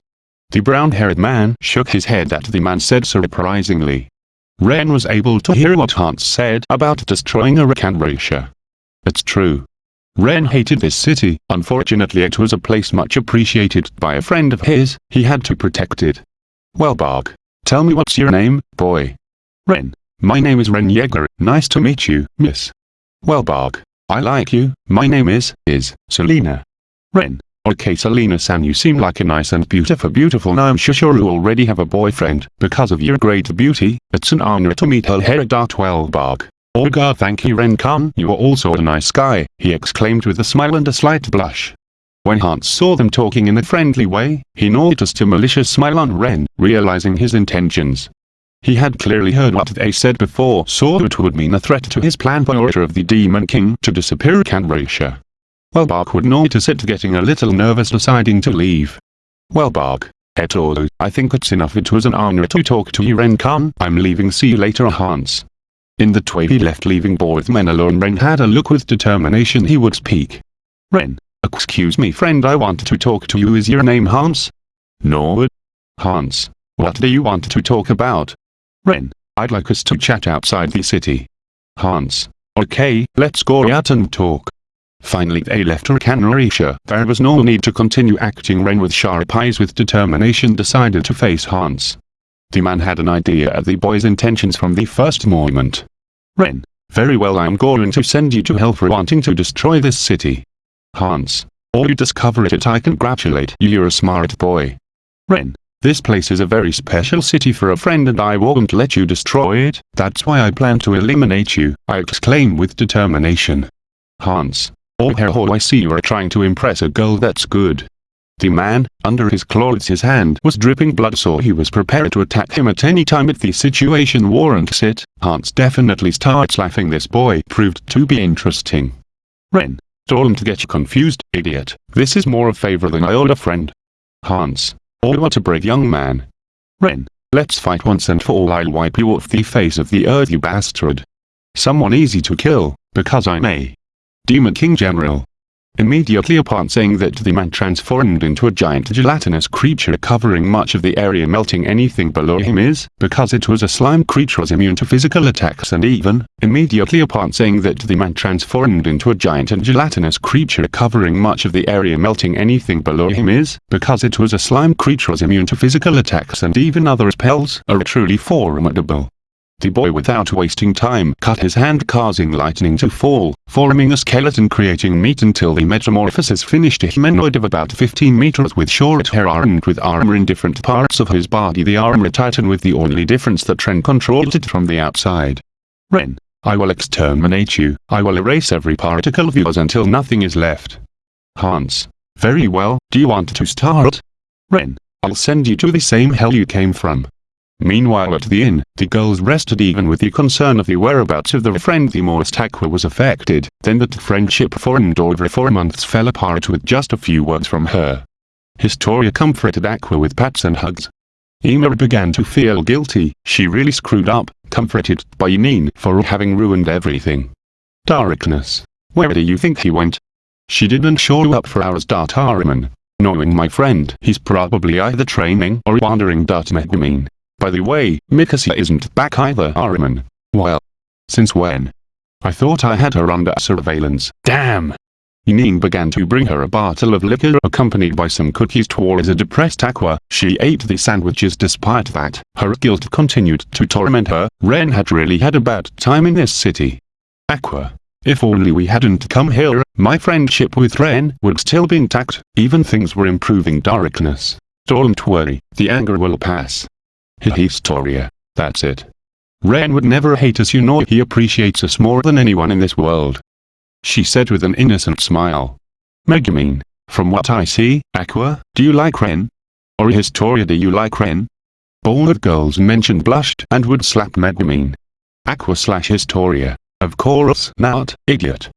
The brown-haired man shook his head at the man said surprisingly. Ren was able to hear what Hans said about destroying Alcanretia. It's true. Ren hated this city, unfortunately it was a place much appreciated by a friend of his, he had to protect it. Wolbach. Tell me what's your name, boy? Ren. My name is Ren Yeager, nice to meet you, miss. Wolbach. I like you, my name is, is, Selena. Ren. Okay Selena-san you seem like a nice and beautiful beautiful now I'm sure you already have a boyfriend, because of your great beauty, it's an honor to meet her Wolbach. God thank you Ren-kun you are also a nice guy, he exclaimed with a smile and a slight blush. When Hans saw them talking in a friendly way, he noticed a malicious smile on Ren, realizing his intentions. He had clearly heard what they said before so it would mean a threat to his plan for order of the Demon King to disappear Canrisha. Wolbach would notice it getting a little nervous deciding to leave. Wolbach, Etodo, I think it's enough it was an honor to talk to you Ren-kun, I'm leaving see you later Hans. In the way he left leaving both men alone Ren had a look with determination he would speak. Ren, excuse me friend I want to talk to you is your name Hans? No. Hans, what do you want to talk about? Ren, I'd like us to chat outside the city. Hans, okay, let's go out and talk. Finally they left Alcanretia. There was no need to continue acting Ren with sharp eyes with determination decided to face Hans. The man had an idea of the boy's intentions from the first moment. Ren, very well I'm going to send you to hell for wanting to destroy this city. Hans, or you discover it I congratulate you you're a smart boy. Ren, this place is a very special city for a friend and I won't let you destroy it, that's why I plan to eliminate you, I exclaim with determination. Hans. Oh hero I see you are trying to impress a girl that's good. The man, under his clothes his hand was dripping blood so he was prepared to attack him at any time if the situation warrants it, Hans definitely starts laughing this boy proved to be interesting. Ren. Don't get you confused, idiot, this is more a favor than I owed a friend. Hans. Oh what a brave young man. Ren, let's fight once and for all I'll wipe you off the face of the earth you bastard. Someone easy to kill, because I'm a Demon King General. Immediately upon saying that the man transformed into a giant gelatinous creature covering much of the area melting anything below him is, because it was a slime creature was immune to physical attacks and even, immediately upon saying that the man transformed into a giant and gelatinous creature covering much of the area melting anything below him is, because it was a slime creature was immune to physical attacks and even other spells are truly formidable. The boy without wasting time cut his hand causing lightning to fall, forming a skeleton creating meat until the metamorphosis finished a humanoid of about 15 meters with short hair armed with armor in different parts of his body the armor titan with the only difference that Ren controlled it from the outside. Ren, I will exterminate you, I will erase every particle of yours until nothing is left. Hans, very well, do you want to start? Ren, I'll send you to the same hell you came from. Meanwhile at the inn, the girls rested even with the concern of the whereabouts of their friend the most Aqua was affected, then that friendship for and over four months fell apart with just a few words from her. Historia comforted Aqua with pats and hugs. Emma began to feel guilty, she really screwed up, comforted by Nin for having ruined everything. Darkness. Where do you think he went? She didn't show up for hours. Armin. Knowing my friend, he's probably either training or wandering. Megumin. By the way, Mikasa isn't back either Armin. Well. Since when? I thought I had her under surveillance. Damn! Inin began to bring her a bottle of liquor accompanied by some cookies towards a depressed Aqua. She ate the sandwiches despite that. Her guilt continued to torment her. Ren had really had a bad time in this city. Aqua. If only we hadn't come here, my friendship with Ren would still be intact, even things were improving darkness. Don't worry, the anger will pass. Historia. That's it. Ren would never hate us you know he appreciates us more than anyone in this world. She said with an innocent smile. Megumin, from what I see, Aqua, do you like Ren? Or Historia do you like Ren? Bold girls mentioned blushed and would slap Megumin. Aqua slash Historia. Of course not, idiot.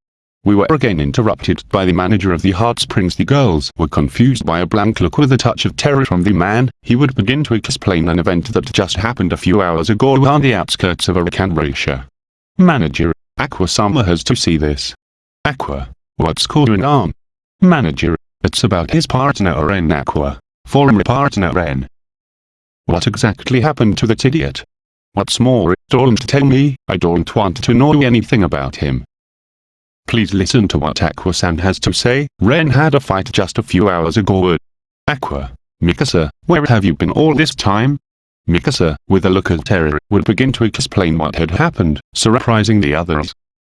We were again interrupted by the manager of the Hot Springs. The girls were confused by a blank look with a touch of terror from the man. He would begin to explain an event that just happened a few hours ago on the outskirts of Alcanretia. Manager, Aqua-sama has to see this. Aqua, what's going on? Manager, it's about his partner Ren Aqua, former partner Ren. What exactly happened to that idiot? What's more, don't tell me, I don't want to know anything about him. Please listen to what Aqua-san has to say. Ren had a fight just a few hours ago. Aqua, Mikasa, where have you been all this time? Mikasa, with a look of terror, would begin to explain what had happened, surprising the others.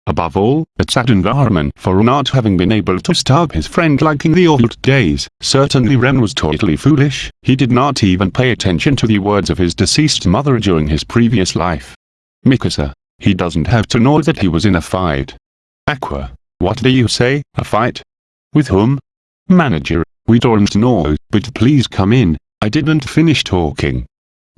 Above all, a saddened environment for not having been able to stop his friend like in the old days. Certainly Ren was totally foolish, he did not even pay attention to the words of his deceased mother during his previous life. Mikasa, he doesn't have to know that he was in a fight. Aqua, what do you say, a fight? With whom? Manager, we don't know, but please come in, I didn't finish talking.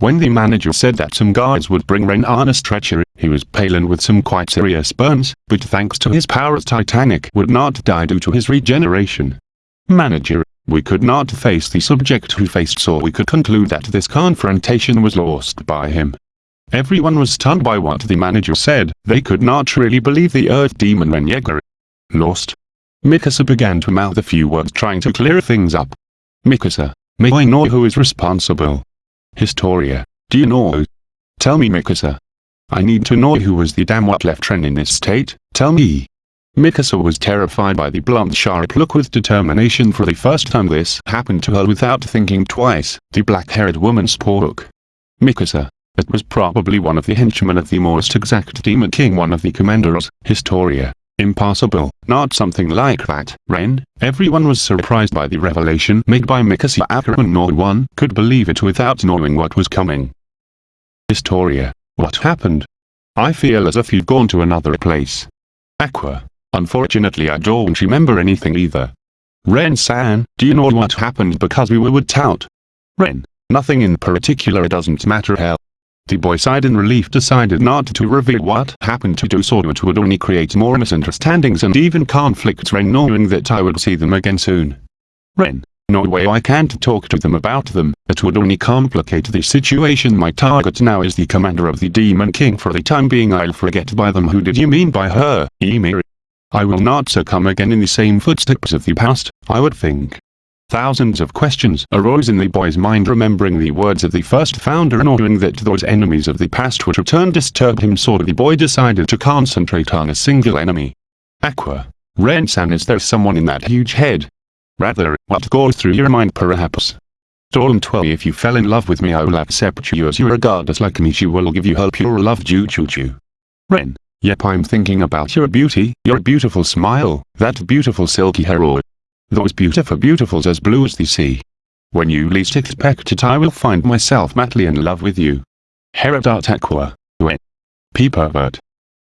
When the manager said that some guards would bring Ren on a stretcher, he was pale and with some quite serious burns, but thanks to his powers Titanic would not die due to his regeneration. Manager, we could not face the subject who faced so we could conclude that this confrontation was lost by him. Everyone was stunned by what the manager said, they could not really believe the Earth Demon Ren Yeager. Lost. Mikasa began to mouth a few words trying to clear things up. Mikasa, may I know who is responsible? Historia, do you know? Tell me Mikasa. I need to know who was the damn what left Ren in this state, tell me. Mikasa was terrified by the blunt sharp look with determination for the first time this happened to her without thinking twice, the black-haired woman spoke. Mikasa, it was probably one of the henchmen of the most exact Demon King one of the commanders, Historia. Impossible, not something like that, Ren. Everyone was surprised by the revelation made by Mikasa Ackerman no one could believe it without knowing what was coming. Historia, what happened? I feel as if you'd gone to another place. Aqua, unfortunately I don't remember anything either. Ren-san, do you know what happened because we were with Tout? Ren, nothing in particular doesn't matter hell. The boy sighed in relief decided not to reveal what happened to do so it would only create more misunderstandings and even conflicts Ren knowing that I would see them again soon. Ren, no way I can't talk to them about them, it would only complicate the situation my target now is the commander of the Demon King for the time being I'll forget by them who did you mean by her, Ymir? I will not succumb again in the same footsteps of the past, I would think. Thousands of questions arose in the boy's mind remembering the words of the first founder and knowing that those enemies of the past would return disturbed him so the boy decided to concentrate on a single enemy. Aqua. Ren-san is there someone in that huge head? Rather, what goes through your mind perhaps? Don't worry if you fell in love with me I will accept you as you are goddess like me she will give you her pure love Ju Chu Chu. Ren. Yep I'm thinking about your beauty, your beautiful smile, that beautiful silky hair those beautiful beautifuls as blue as the sea. When you least expect it I will find myself madly in love with you. Herodot Aqua. When. Pervert.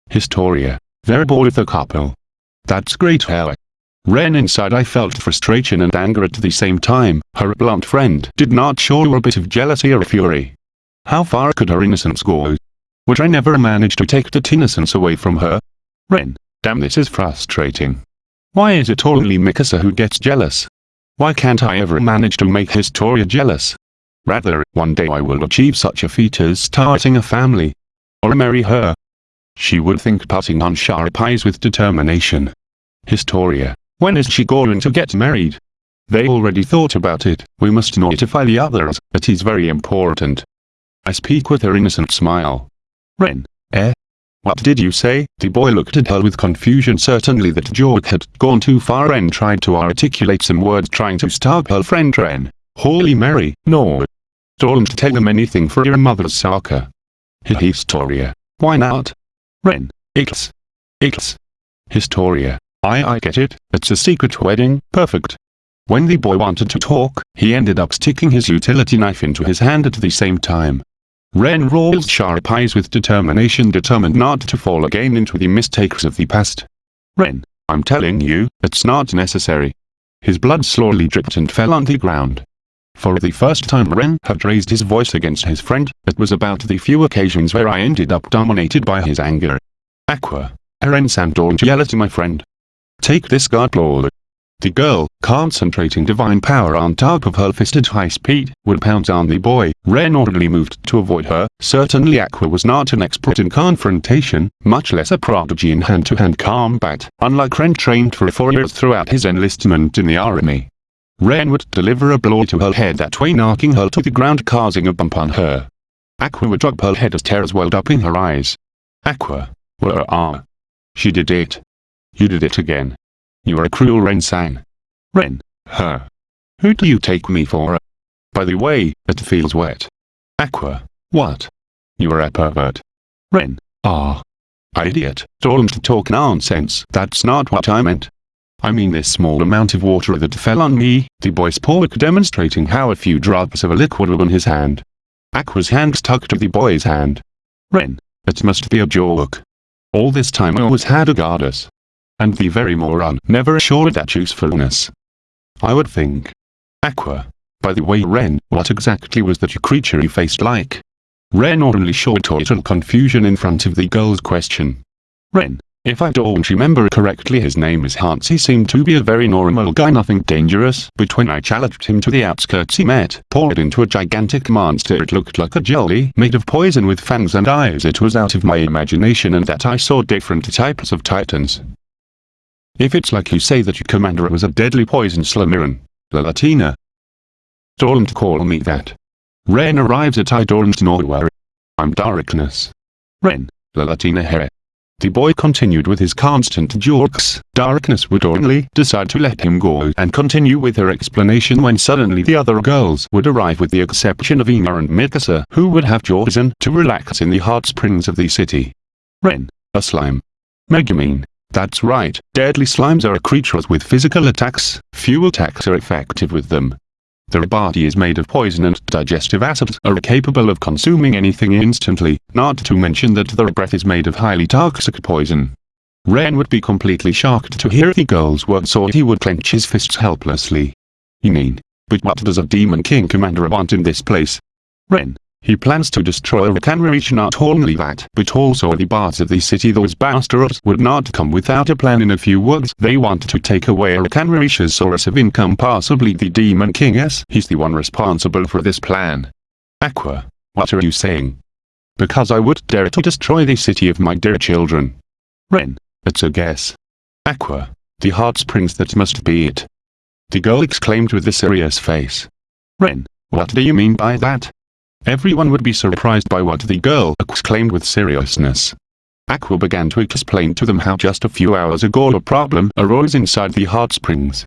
Historia. Verbal with a couple. That's great hell. Ren inside I felt frustration and anger at the same time, her blunt friend did not show a bit of jealousy or fury. How far could her innocence go? Would I never manage to take that innocence away from her? Ren, damn this is frustrating. Why is it only Mikasa who gets jealous? Why can't I ever manage to make Historia jealous? Rather, one day I will achieve such a feat as starting a family. Or marry her. She would think putting on sharp eyes with determination. Historia, when is she going to get married? They already thought about it, we must notify the others, it is very important. I speak with her innocent smile. Ren, eh? What did you say? The boy looked at her with confusion certainly that joke had gone too far and tried to articulate some words trying to stop her friend Ren. Holy Mary, no. Don't tell them anything for your mother's sake. Historia. Why not? Ren. It's. It's. Historia. I I get it, it's a secret wedding, perfect. When the boy wanted to talk, he ended up sticking his utility knife into his hand at the same time. Ren rolls sharp eyes with determination determined not to fall again into the mistakes of the past. Ren, I'm telling you, it's not necessary. His blood slowly dripped and fell on the ground. For the first time Ren had raised his voice against his friend, it was about the few occasions where I ended up dominated by his anger. Aqua. Eren-san yell at my friend. Take this God Blow. The girl, concentrating divine power on top of her fist at high speed, would pounce on the boy. Ren orderly moved to avoid her. Certainly Aqua was not an expert in confrontation, much less a prodigy in hand-to-hand -hand combat, unlike Ren trained for four years throughout his enlistment in the army. Ren would deliver a blow to her head that way knocking her to the ground causing a bump on her. Aqua would drop her head as tears welled up in her eyes. Aqua. Where are? She did it. You did it again. You're a cruel Ren-san. Ren. Her. Who do you take me for? By the way, it feels wet. Aqua. What? You're a pervert. Ren. Ah. Idiot. Don't talk nonsense. That's not what I meant. I mean this small amount of water that fell on me, the boy spoke demonstrating how a few drops of a liquid were on his hand. Aqua's hand stuck to the boy's hand. Ren. It must be a joke. All this time I always had a goddess and the very moron never assured that usefulness. I would think. Aqua. By the way Ren, what exactly was that creature you faced like? Ren only showed total confusion in front of the girl's question. Ren. If I don't remember correctly his name is Hans he seemed to be a very normal guy nothing dangerous, but when I challenged him to the outskirts he met poured into a gigantic monster it looked like a jelly made of poison with fangs and eyes it was out of my imagination and that I saw different types of titans. If it's like you say that your commander was a deadly poison Slamiran, the Latina. Don't call me that. Ren arrives at I don't know where. I'm darkness. Ren, the Latina here. The boy continued with his constant jokes. Darkness would only decide to let him go and continue with her explanation when suddenly the other girls would arrive with the exception of Ina and Mikasa who would have chosen to relax in the hot springs of the city. Ren, a slime. Megumin, that's right, deadly slimes are creatures with physical attacks, few attacks are effective with them. Their body is made of poison and digestive acids are capable of consuming anything instantly, not to mention that their breath is made of highly toxic poison. Ren would be completely shocked to hear the girl's words so he would clench his fists helplessly. You mean, but what does a Demon King commander want in this place? Ren, he plans to destroy Reach not only that, but also the bars of the city those bastards would not come without a plan in a few words. They want to take away Reach's source of income possibly the Demon King he's the one responsible for this plan. Aqua, what are you saying? Because I would dare to destroy the city of my dear children. Ren, it's a guess. Aqua, the hot springs that must be it. The girl exclaimed with a serious face. Ren, what do you mean by that? Everyone would be surprised by what the girl exclaimed with seriousness. Aqua began to explain to them how just a few hours ago a problem arose inside the hot springs.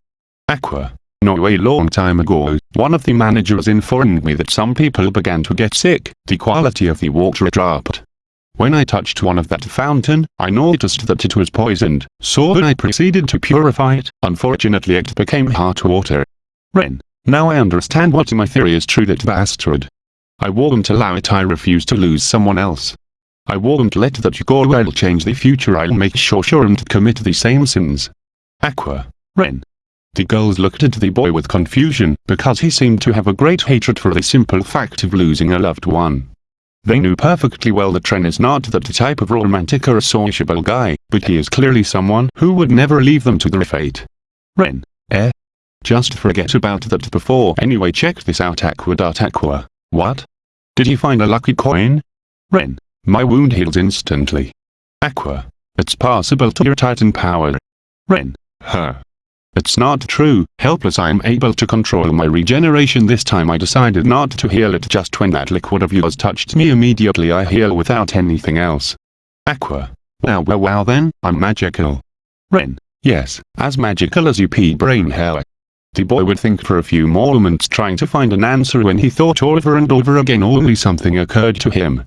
Aqua, no a long time ago, one of the managers informed me that some people began to get sick, the quality of the water dropped. When I touched one of that fountain, I noticed that it was poisoned, so I proceeded to purify it, unfortunately it became hot water. Ren, now I understand what my theory is true that bastard I won't allow it I refuse to lose someone else. I won't let that go I'll change the future I'll make sure sure and commit the same sins. Aqua. Ren. The girls looked at the boy with confusion, because he seemed to have a great hatred for the simple fact of losing a loved one. They knew perfectly well that Ren is not that type of romantic or sociable guy, but he is clearly someone who would never leave them to their fate. Ren. Eh? Just forget about that before anyway check this out Aqua. Aqua. What? Did you find a lucky coin? Ren. My wound heals instantly. Aqua. It's possible to your titan power. Ren. Her. It's not true, helpless I am able to control my regeneration this time I decided not to heal it just when that liquid of yours touched me immediately I heal without anything else. Aqua. Wow wow wow then, I'm magical. Ren. Yes, as magical as you pea brain hell. The boy would think for a few moments trying to find an answer when he thought over and over again only something occurred to him.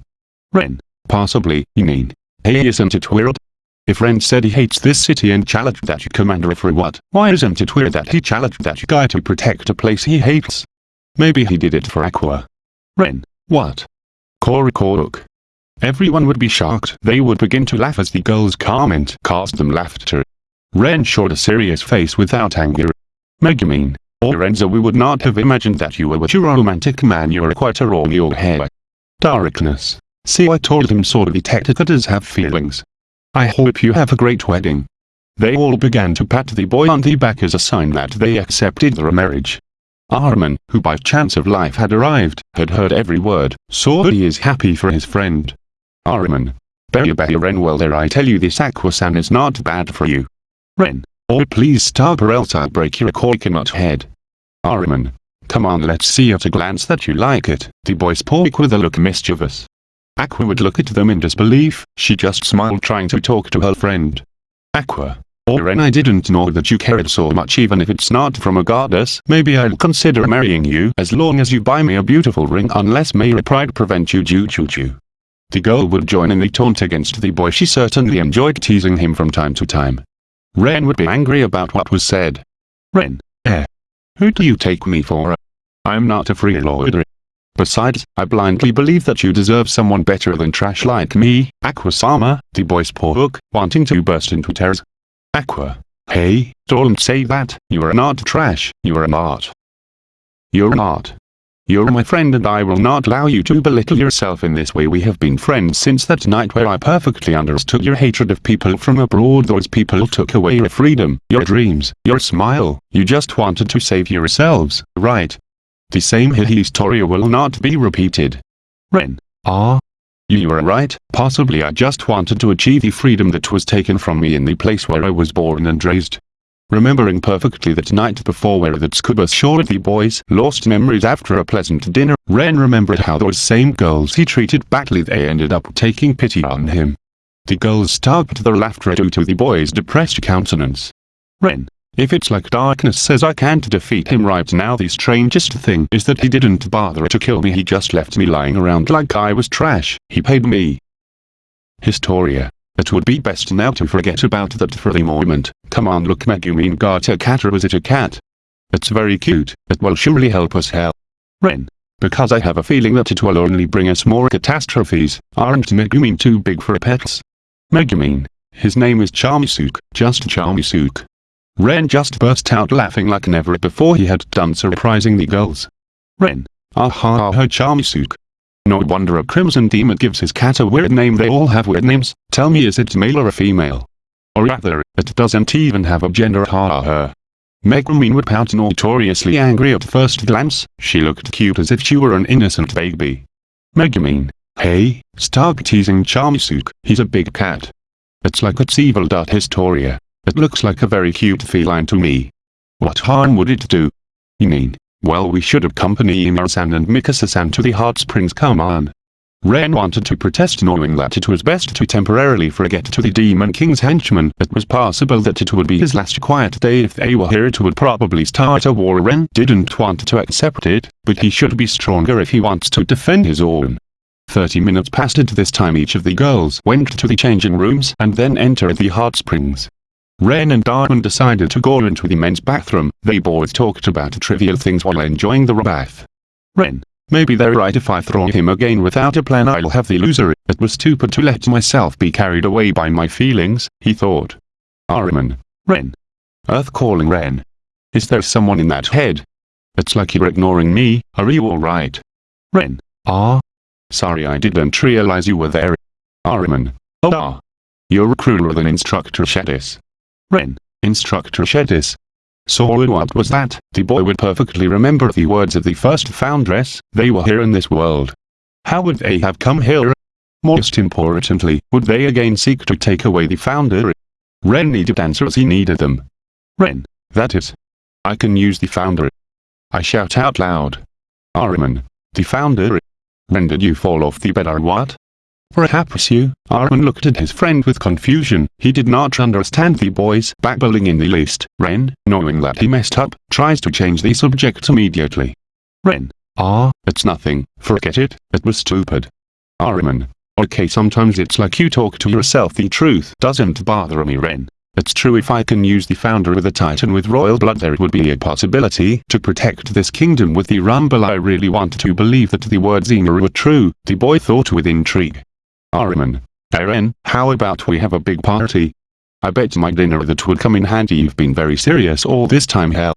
Ren. Possibly, you mean. Hey isn't it weird? If Ren said he hates this city and challenged that commander for what, why isn't it weird that he challenged that guy to protect a place he hates? Maybe he did it for Aqua. Ren. What? Korok. Everyone would be shocked. They would begin to laugh as the girl's comment caused them laughter. Ren showed a serious face without anger. Megumin, or Renzo we would not have imagined that you were what a romantic man you are quite a roll your hair. Darkness. See I told him so detective does have feelings. I hope you have a great wedding. They all began to pat the boy on the back as a sign that they accepted their marriage. Armin, who by chance of life had arrived, had heard every word, so he is happy for his friend. Armin. Bear bear Ren well there I tell you this Aquasan is not bad for you. Ren. Oh please stop or else I'll break your coconut head. Armin. Come on let's see at a glance that you like it. The boy spoke with a look mischievous. Aqua would look at them in disbelief, she just smiled trying to talk to her friend. Aqua. Oh Ren I didn't know that you cared so much even if it's not from a goddess. Maybe I'll consider marrying you as long as you buy me a beautiful ring unless may pride prevent you Ju Ju Ju. The girl would join in the taunt against the boy she certainly enjoyed teasing him from time to time. Ren would be angry about what was said. Ren, eh? Who do you take me for? I'm not a free freeloader. Besides, I blindly believe that you deserve someone better than trash like me, Aquasama, the poor spoke, wanting to burst into tears. Aqua, hey, don't say that, you are not trash, you are not. You're not. You're my friend and I will not allow you to belittle yourself in this way we have been friends since that night where I perfectly understood your hatred of people from abroad those people took away your freedom, your dreams, your smile, you just wanted to save yourselves, right? The same history will not be repeated. Ren. Ah. You were right, possibly I just wanted to achieve the freedom that was taken from me in the place where I was born and raised. Remembering perfectly that night before where the Tsukuba showed the boys lost memories after a pleasant dinner, Ren remembered how those same girls he treated badly they ended up taking pity on him. The girls stopped their laughter due to the boy's depressed countenance. Ren, if it's like darkness says I can't defeat him right now the strangest thing is that he didn't bother to kill me he just left me lying around like I was trash, he paid me. Historia it would be best now to forget about that for the moment. Come on look Megumin got a cat or was it a cat? It's very cute, it will surely help us help. Ren. Because I have a feeling that it will only bring us more catastrophes, aren't Megumin too big for pets? Megumin. His name is Chomusuke, just Chomusuke. Ren just burst out laughing like never before he had done surprising the girls. Ren. Ah Aha her ah Chomusuke. No wonder a crimson demon gives his cat a weird name they all have weird names, tell me is it male or a female? Or rather, it doesn't even have a gender ha ha. Megumin would pout notoriously angry at first glance, she looked cute as if she were an innocent baby. Megumin, hey, stop teasing Chomusuke, he's a big cat. It's like it's evil. Historia. It looks like a very cute feline to me. What harm would it do? You mean, well we should accompany Imara-san and Mikasa-san to the hot springs come on. Ren wanted to protest knowing that it was best to temporarily forget to the Demon King's henchmen. It was possible that it would be his last quiet day if they were here it would probably start a war Ren didn't want to accept it, but he should be stronger if he wants to defend his own. 30 minutes passed at this time each of the girls went to the changing rooms and then entered the hot springs. Ren and Darwin decided to go into the men's bathroom. They both talked about trivial things while enjoying the bath. Ren, maybe they're right if I throw him again without a plan I'll have the loser. It was stupid to let myself be carried away by my feelings, he thought. Armin. Ren. Earth calling Ren. Is there someone in that head? It's like you're ignoring me, are you alright? Ren. Ah. Sorry I didn't realize you were there. Armin. Oh ah. You're crueler than Instructor Shadis. Ren, Instructor Shadis. So what was that? The boy would perfectly remember the words of the first foundress, they were here in this world. How would they have come here? Most importantly, would they again seek to take away the founder? Ren needed answers he needed them. Ren, that is. I can use the founder. I shout out loud. Armin, the founder. Ren did you fall off the bed or what? Perhaps you, Armin looked at his friend with confusion. He did not understand the boy's babbling in the least. Ren, knowing that he messed up, tries to change the subject immediately. Ren, ah, it's nothing, forget it, it was stupid. Armin, okay sometimes it's like you talk to yourself the truth doesn't bother me Ren. It's true if I can use the founder of the Titan with royal blood there would be a possibility to protect this kingdom with the Rumble I really want to believe that the words Ymir were true, the boy thought with intrigue. Armin. Eren, how about we have a big party? I bet my dinner that would come in handy you've been very serious all this time hell.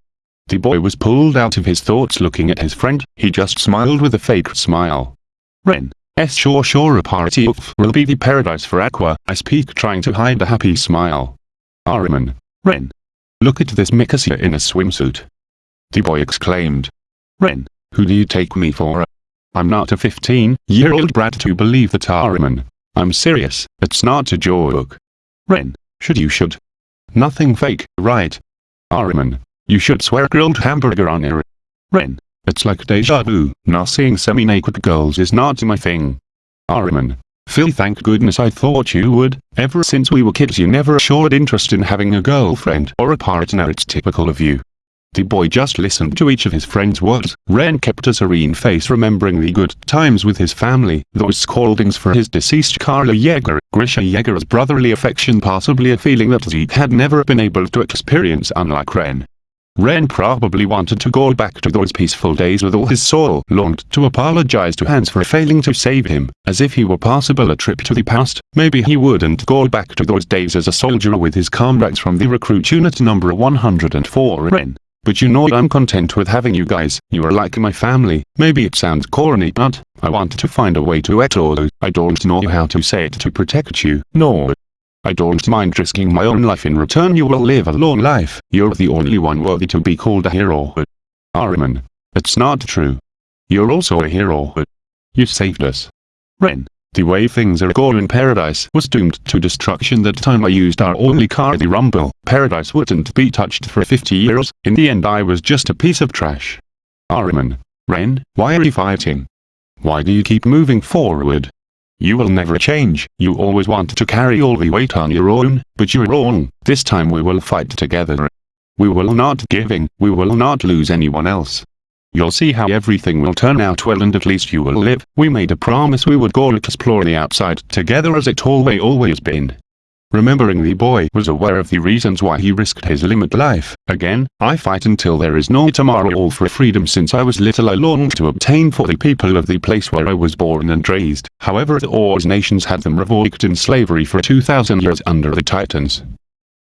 The boy was pulled out of his thoughts looking at his friend, he just smiled with a fake smile. Ren. S sure sure a party will be the paradise for Aqua, I speak trying to hide a happy smile. Armin. Ren. Look at this Mikasa in a swimsuit. The boy exclaimed. Ren, who do you take me for? I'm not a 15-year-old brat to believe that Armin. I'm serious, it's not a joke. Ren, should you should. Nothing fake, right? Armin. You should swear grilled hamburger on it. Ren. It's like deja vu, now seeing semi-naked girls is not my thing. Armin. Phil thank goodness I thought you would, ever since we were kids you never showed interest in having a girlfriend or a partner it's typical of you. The boy just listened to each of his friends' words. Ren kept a serene face remembering the good times with his family, those scoldings for his deceased Karl Yeager, Grisha Yeager's brotherly affection possibly a feeling that Zeke had never been able to experience unlike Ren. Ren probably wanted to go back to those peaceful days with all his soul, longed to apologize to Hans for failing to save him, as if he were possible a trip to the past, maybe he wouldn't go back to those days as a soldier with his comrades from the recruit unit number 104 Ren. But you know I'm content with having you guys, you are like my family, maybe it sounds corny but, I wanted to find a way to etol I don't know how to say it to protect you, no, I don't mind risking my own life in return you will live a long life, you're the only one worthy to be called a hero. Armin. It's not true. You're also a hero. You saved us. Ren. The way things are going paradise was doomed to destruction that time I used our only car the rumble, paradise wouldn't be touched for 50 years, in the end I was just a piece of trash. Armin. Ren, why are you fighting? Why do you keep moving forward? You will never change. You always want to carry all the weight on your own, but you're wrong. This time we will fight together. We will not giving, we will not lose anyone else. You'll see how everything will turn out well and at least you will live. We made a promise we would go explore the outside together as it always always been. Remembering the boy was aware of the reasons why he risked his limit life. Again, I fight until there is no tomorrow all for freedom since I was little I longed to obtain for the people of the place where I was born and raised. However the Oars nations had them revoked in slavery for 2000 years under the Titans.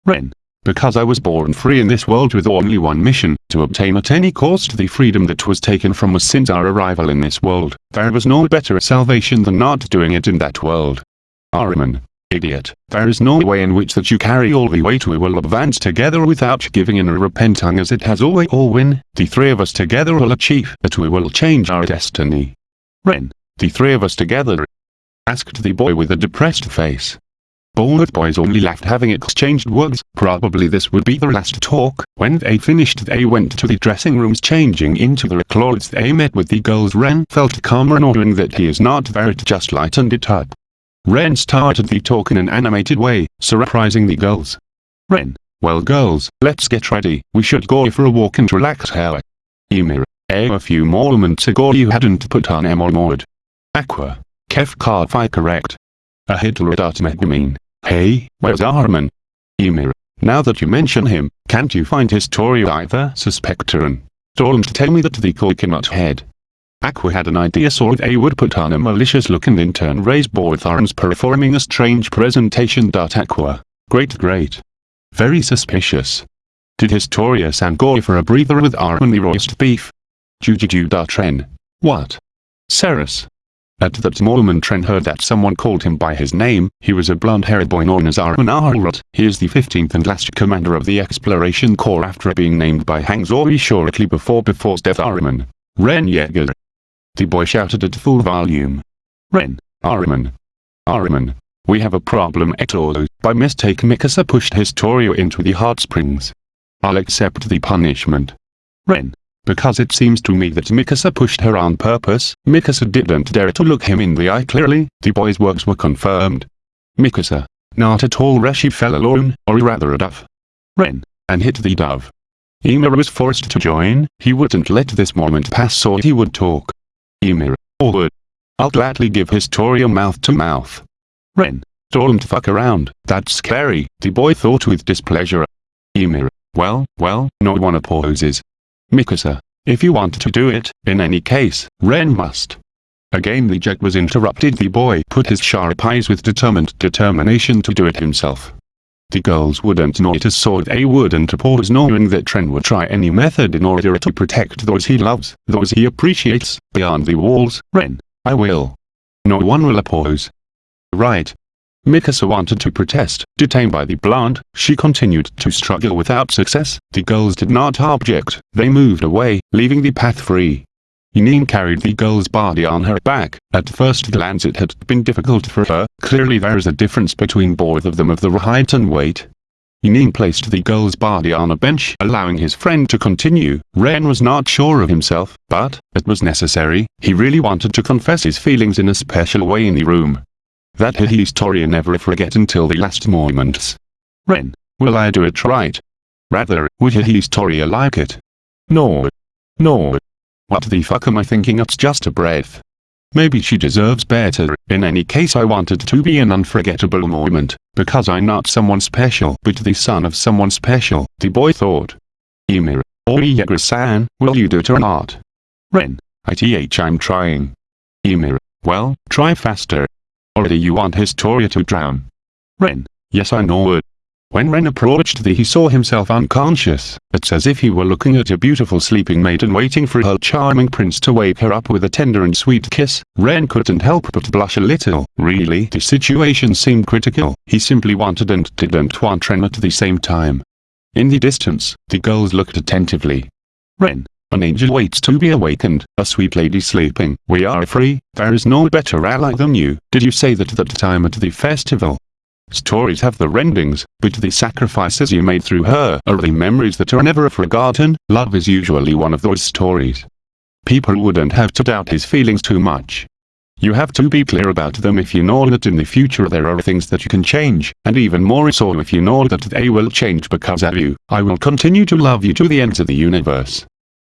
Ren. Because I was born free in this world with only one mission, to obtain at any cost the freedom that was taken from us since our arrival in this world. There was no better salvation than not doing it in that world. Armin. Idiot. There is no way in which that you carry all the weight we will advance together without giving in or repenting as it has always all win. The three of us together will achieve that we will change our destiny. Ren. The three of us together. Asked the boy with a depressed face. Both boys only laughed having exchanged words. Probably this would be their last talk. When they finished they went to the dressing rooms changing into their clothes they met with the girls Ren felt calmer knowing that he is not there just lighten it up. Ren started the talk in an animated way, surprising the girls. Ren, well girls, let's get ready, we should go for a walk and relax. Ymir, eh a few moments ago you hadn't put on mode. Aqua, Kef fi correct. A Hitler dot mean. Hey, where's Armin? Ymir, now that you mention him, can't you find his story either suspectoran? Don't tell me that the coconut head Aqua had an idea so they would put on a malicious look and in turn raise both arms performing a strange presentation. Aqua. Great great. Very suspicious. Did Historia-san go for a breather with arm the roast beef? Jujuju. What? Ceres. At that moment Tren heard that someone called him by his name, he was a blond-haired boy known as Armin Arlert. He is the 15th and last commander of the Exploration Corps after being named by Hang Zori shortly before before's death Armin. Ren Yeager. The boy shouted at full volume. Ren, Armin. Armin. We have a problem Etolo. By mistake Mikasa pushed Historia into the hot springs. I'll accept the punishment. Ren. Because it seems to me that Mikasa pushed her on purpose. Mikasa didn't dare to look him in the eye clearly. The boy's words were confirmed. Mikasa. Not at all Reshi fell alone, or rather a dove. Ren. And hit the dove. Ymir was forced to join, he wouldn't let this moment pass so he would talk. Ymir, or would. I'll gladly give Historia mouth to mouth. Ren. Don't fuck around, that's scary, the boy thought with displeasure. Ymir, well, well, no one opposes. Mikasa, if you want to do it, in any case, Ren must. Again the jet was interrupted the boy put his sharp eyes with determined determination to do it himself. The girls wouldn't notice so they wouldn't oppose knowing that Ren would try any method in order to protect those he loves, those he appreciates, beyond the walls. Ren, I will. No one will oppose. Right. Mikasa wanted to protest, detained by the blonde, she continued to struggle without success, the girls did not object, they moved away, leaving the path free. Yunyun carried the girl's body on her back. At first glance it had been difficult for her, clearly there is a difference between both of them of the height and weight. Yunyun placed the girl's body on a bench allowing his friend to continue. Ren was not sure of himself, but, it was necessary, he really wanted to confess his feelings in a special way in the room. That historian never forget until the last moments. Ren, will I do it right? Rather, would historia like it? No. No. What the fuck am I thinking it's just a breath. Maybe she deserves better, in any case I wanted to be an unforgettable moment, because I'm not someone special but the son of someone special, the boy thought. Ymir, or Ygritte-san, will you do it or not? Ren, ITH I'm trying. Ymir, well, try faster. Do you want Historia to drown? Ren, yes I know it. When Ren approached thee he saw himself unconscious. It's as if he were looking at a beautiful sleeping maiden waiting for her charming prince to wake her up with a tender and sweet kiss. Ren couldn't help but blush a little. Really, the situation seemed critical. He simply wanted and didn't want Ren at the same time. In the distance, the girls looked attentively. Ren, an angel waits to be awakened, a sweet lady sleeping. We are free, there is no better ally than you. Did you say that at the time at the festival? Stories have the endings, but the sacrifices you made through her are the memories that are never forgotten. Love is usually one of those stories. People wouldn't have to doubt his feelings too much. You have to be clear about them if you know that in the future there are things that you can change, and even more so if you know that they will change because of you. I will continue to love you to the ends of the universe.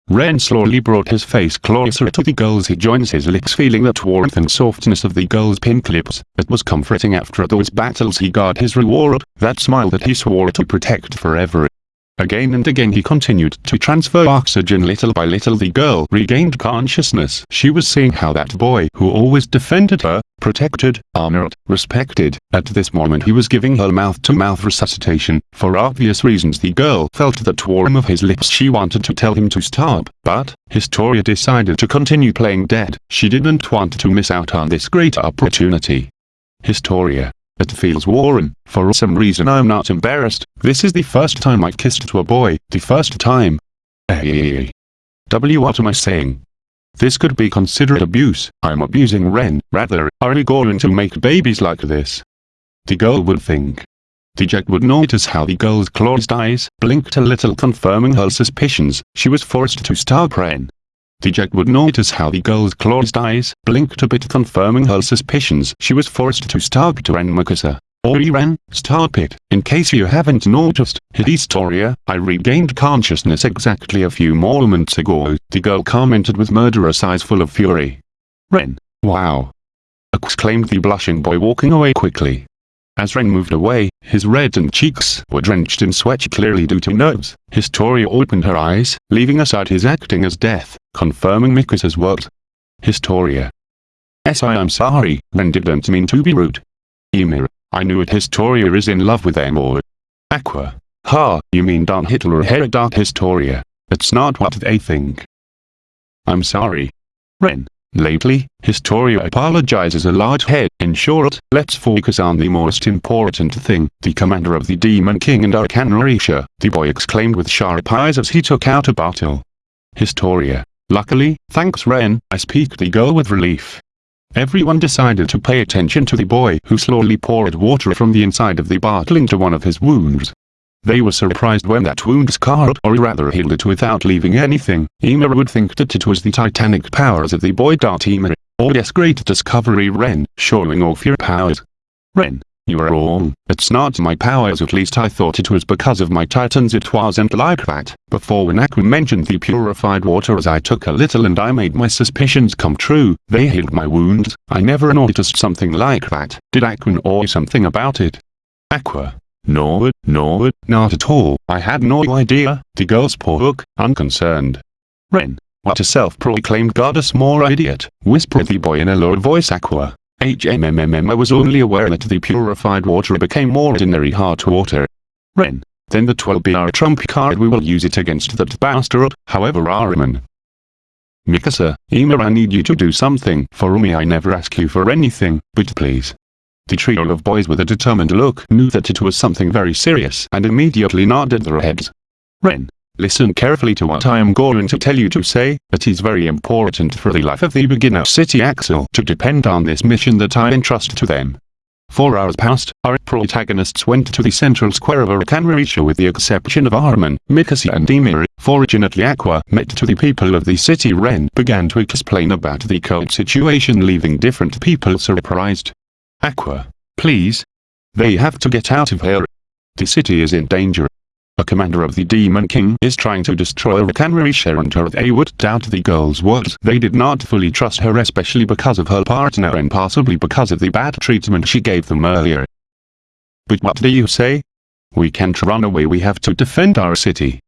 Ren slowly brought his face closer to the girl's he joins his lips feeling that warmth and softness of the girl's pink lips. It was comforting after those battles he got his reward, that smile that he swore to protect forever. Again and again he continued to transfer oxygen little by little the girl regained consciousness. She was seeing how that boy who always defended her, protected, honored, respected, at this moment he was giving her mouth-to-mouth -mouth resuscitation. For obvious reasons the girl felt that warm of his lips she wanted to tell him to stop, but, Historia decided to continue playing dead. She didn't want to miss out on this great opportunity. Historia, it feels warm. For some reason I'm not embarrassed. This is the first time I've kissed to a boy. The first time. Hey. W what am I saying? This could be considered abuse. I'm abusing Ren. Rather, are we going to make babies like this? The girl would think. The Jack would notice how the girl's closed eyes blinked a little confirming her suspicions. She was forced to stop Ren. The Jack would notice how the girl's closed eyes blinked a bit confirming her suspicions. She was forced to stop to Ren Mikasa. Ori Ren, stop it. In case you haven't noticed, Historia, I regained consciousness exactly a few moments ago, the girl commented with murderous eyes full of fury. Ren, wow. exclaimed the blushing boy walking away quickly. As Ren moved away, his reddened cheeks were drenched in sweat clearly due to nerves. Historia opened her eyes, leaving aside his acting as death, confirming Mikasa's words. Historia. Yes I am sorry, Ren didn't mean to be rude. Ymir, I knew it Historia is in love with Amor. Aqua. Ha, you mean Don Hitler head Don Historia. It's not what they think. I'm sorry. Ren. Lately, Historia apologizes a large head. In short, let's focus on the most important thing. The commander of the Demon King and Risha, the boy exclaimed with sharp eyes as he took out a bottle. Historia. Luckily, thanks Ren, I speak the girl with relief. Everyone decided to pay attention to the boy who slowly poured water from the inside of the bottle into one of his wounds. They were surprised when that wound scarred or rather healed it without leaving anything. Ymir would think that it was the titanic powers of the boy. Ymir. Oh yes great discovery Ren, showing off your powers. Ren. You are wrong. It's not my powers at least I thought it was because of my titans it wasn't like that. Before when Aqua mentioned the purified water as I took a little and I made my suspicions come true, they healed my wounds. I never noticed something like that. Did Aqua know something about it? Aqua. No, no, not at all. I had no idea. The girl spoke, unconcerned. Ren. What a self-proclaimed goddess more idiot, whispered the boy in a low voice Aqua. HMMMM I was only aware that the purified water became more ordinary hot water. Ren. Then the 12BR trump card we will use it against that bastard, however Armin. Mikasa, Ymir I need you to do something for me I never ask you for anything, but please. The trio of boys with a determined look knew that it was something very serious and immediately nodded their heads. Ren. Listen carefully to what I am going to tell you to say, it is very important for the life of the beginner City Axel to depend on this mission that I entrust to them. Four hours passed, our protagonists went to the central square of Alcanretia with the exception of Armin, Mikasa and Ymir. Fortunately Aqua met to the people of the city Ren began to explain about the cult situation leaving different people surprised. Aqua, please. They have to get out of here. The city is in danger. A commander of the Demon King is trying to destroy Rakanrisha and her they would doubt the girl's words. They did not fully trust her especially because of her partner and possibly because of the bad treatment she gave them earlier. But what do you say? We can't run away we have to defend our city.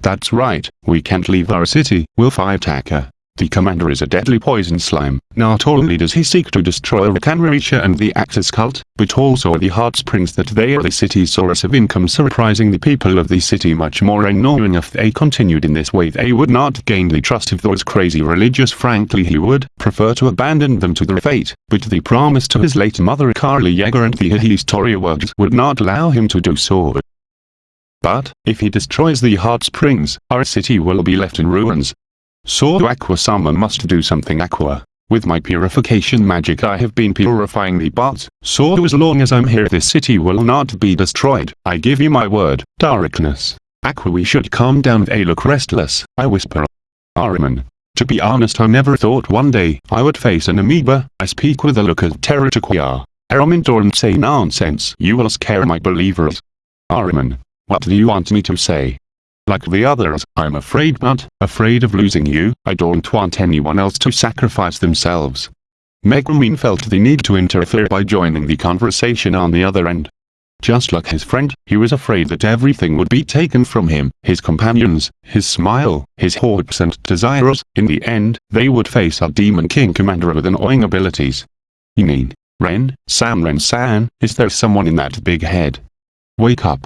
That's right, we can't leave our city, we'll fight Taka. The commander is a deadly poison slime. Not only does he seek to destroy Rakanrisha and the Axis cult, but also the hot springs that they are the city's source of income. Surprising the people of the city much more and knowing if they continued in this way. They would not gain the trust of those crazy religious. Frankly he would prefer to abandon them to their fate, but the promise to his late mother Carly Yeager and the Historia words would not allow him to do so. But, if he destroys the hot springs, our city will be left in ruins, so Aqua someone must do something Aqua. With my purification magic I have been purifying the bots, so as long as I'm here this city will not be destroyed, I give you my word. Darkness. Aqua we should calm down they look restless, I whisper. Armin. To be honest I never thought one day I would face an amoeba, I speak with a look of terror to Quia. Armin don't say nonsense. You will scare my believers. Armin. What do you want me to say? Like the others, I'm afraid but, afraid of losing you, I don't want anyone else to sacrifice themselves. Megumin felt the need to interfere by joining the conversation on the other end. Just like his friend, he was afraid that everything would be taken from him, his companions, his smile, his hopes and desires, in the end, they would face a Demon King commander with annoying abilities. You mean, Ren, Sam Ren-san, is there someone in that big head? Wake up.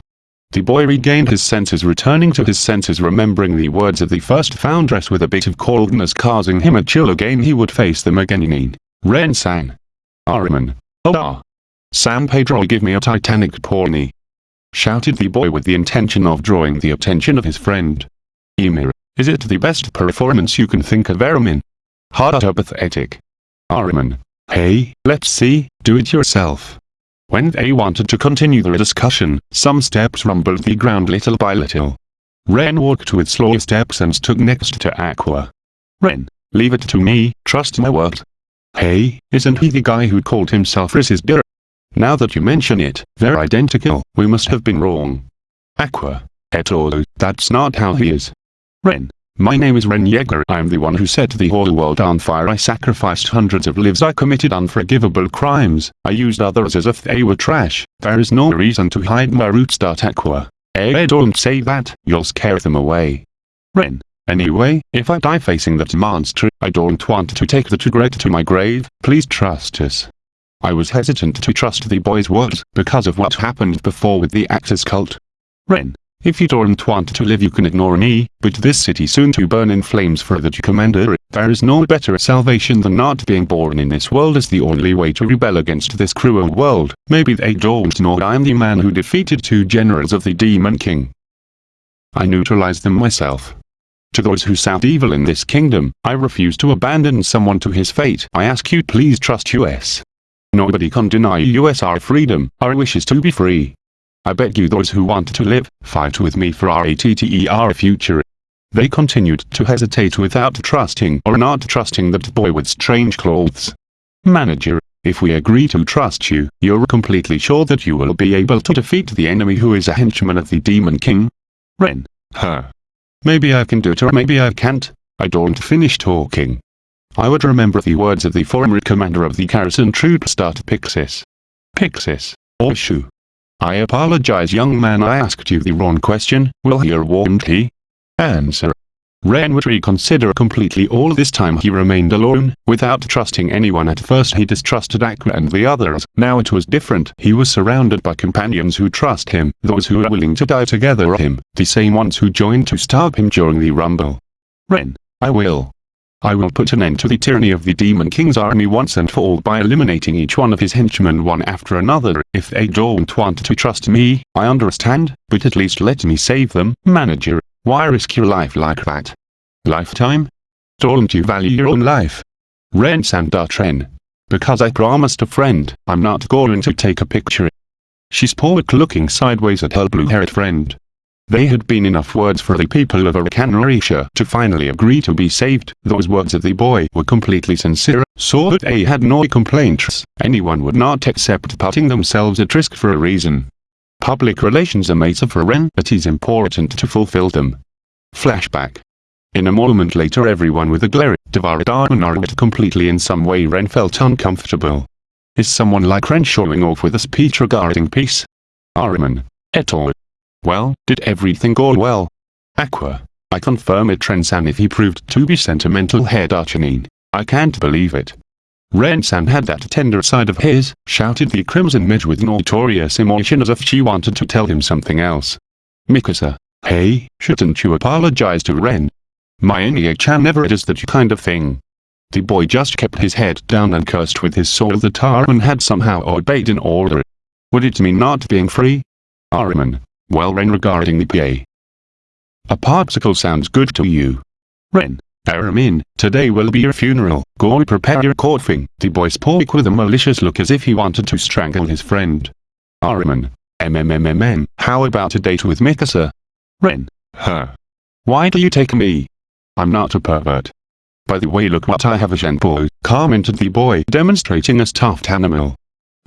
The boy regained his senses returning to his senses remembering the words of the first foundress with a bit of coldness causing him a chill again he would face them again in Ren-san. Armin. Oh ah. San Pedro give me a titanic porny. Shouted the boy with the intention of drawing the attention of his friend. Ymir, is it the best performance you can think of Armin? Hard pathetic. Armin. Hey, let's see, do it yourself. When they wanted to continue the discussion, some steps rumbled the ground little by little. Ren walked with slow steps and stood next to Aqua. Ren, leave it to me, trust my word. Hey, isn't he the guy who called himself Risis Beer? Now that you mention it, they're identical, we must have been wrong. Aqua, et al. that's not how he is. Ren, my name is Ren Yeager. I am the one who set the whole world on fire. I sacrificed hundreds of lives. I committed unforgivable crimes. I used others as if they were trash. There is no reason to hide my roots. Aqua. Eh don't say that, you'll scare them away. Ren. Anyway, if I die facing that monster, I don't want to take that regret to my grave, please trust us. I was hesitant to trust the boy's words, because of what happened before with the Axis cult. Ren. If you don't want to live you can ignore me, but this city soon to burn in flames for that commander. There is no better salvation than not being born in this world is the only way to rebel against this cruel world. Maybe they don't know I'm the man who defeated two generals of the Demon King. I neutralize them myself. To those who sound evil in this kingdom, I refuse to abandon someone to his fate. I ask you please trust us. Nobody can deny us our freedom, our wishes to be free. I beg you those who want to live, fight with me for our ATTER future. They continued to hesitate without trusting or not trusting that boy with strange clothes. Manager, if we agree to trust you, you're completely sure that you will be able to defeat the enemy who is a henchman of the Demon King? Ren. Her. Maybe I can do it or maybe I can't. I don't finish talking. I would remember the words of the former commander of the garrison troop start Pixis. Pixis. Or. I apologize young man I asked you the wrong question, will he or won't he? Answer. Ren would reconsider completely all this time he remained alone, without trusting anyone at first he distrusted Aqua and the others, now it was different. He was surrounded by companions who trust him, those who are willing to die together with him, the same ones who joined to stop him during the rumble. Ren, I will. I will put an end to the tyranny of the Demon King's army once and for all by eliminating each one of his henchmen one after another. If they don't want to trust me, I understand, but at least let me save them. Manager, why risk your life like that? Lifetime? Don't you value your own life? Ren Sandatren. Because I promised a friend, I'm not going to take a picture. She spoke looking sideways at her blue-haired friend. They had been enough words for the people of Alcanretia to finally agree to be saved. Those words of the boy were completely sincere, so that they had no complaints. Anyone would not accept putting themselves at risk for a reason. Public relations are made Ren, but it's important to fulfill them. Flashback. In a moment later everyone with a glare devoured Armanar completely in some way Ren felt uncomfortable. Is someone like Ren showing off with a speech regarding peace? Armin. Et al. Well, did everything go well? Aqua. I confirm it Rensan if he proved to be sentimental head Archanine. I can't believe it. Rensan had that tender side of his, shouted the Crimson Mage with notorious emotion as if she wanted to tell him something else. Mikasa. Hey, shouldn't you apologize to Ren? My Enya-chan never does that kind of thing. The boy just kept his head down and cursed with his soul that Armin had somehow obeyed an order. Would it mean not being free? Armin. Well Ren regarding the PA. A popsicle sounds good to you. Ren. Armin, today will be your funeral, go prepare your coffin. The boy spoke with a malicious look as if he wanted to strangle his friend. Armin. MMMMM, how about a date with Mikasa? Ren. Her. Why do you take me? I'm not a pervert. By the way look what I have a Genpo, commented the boy demonstrating a stuffed animal.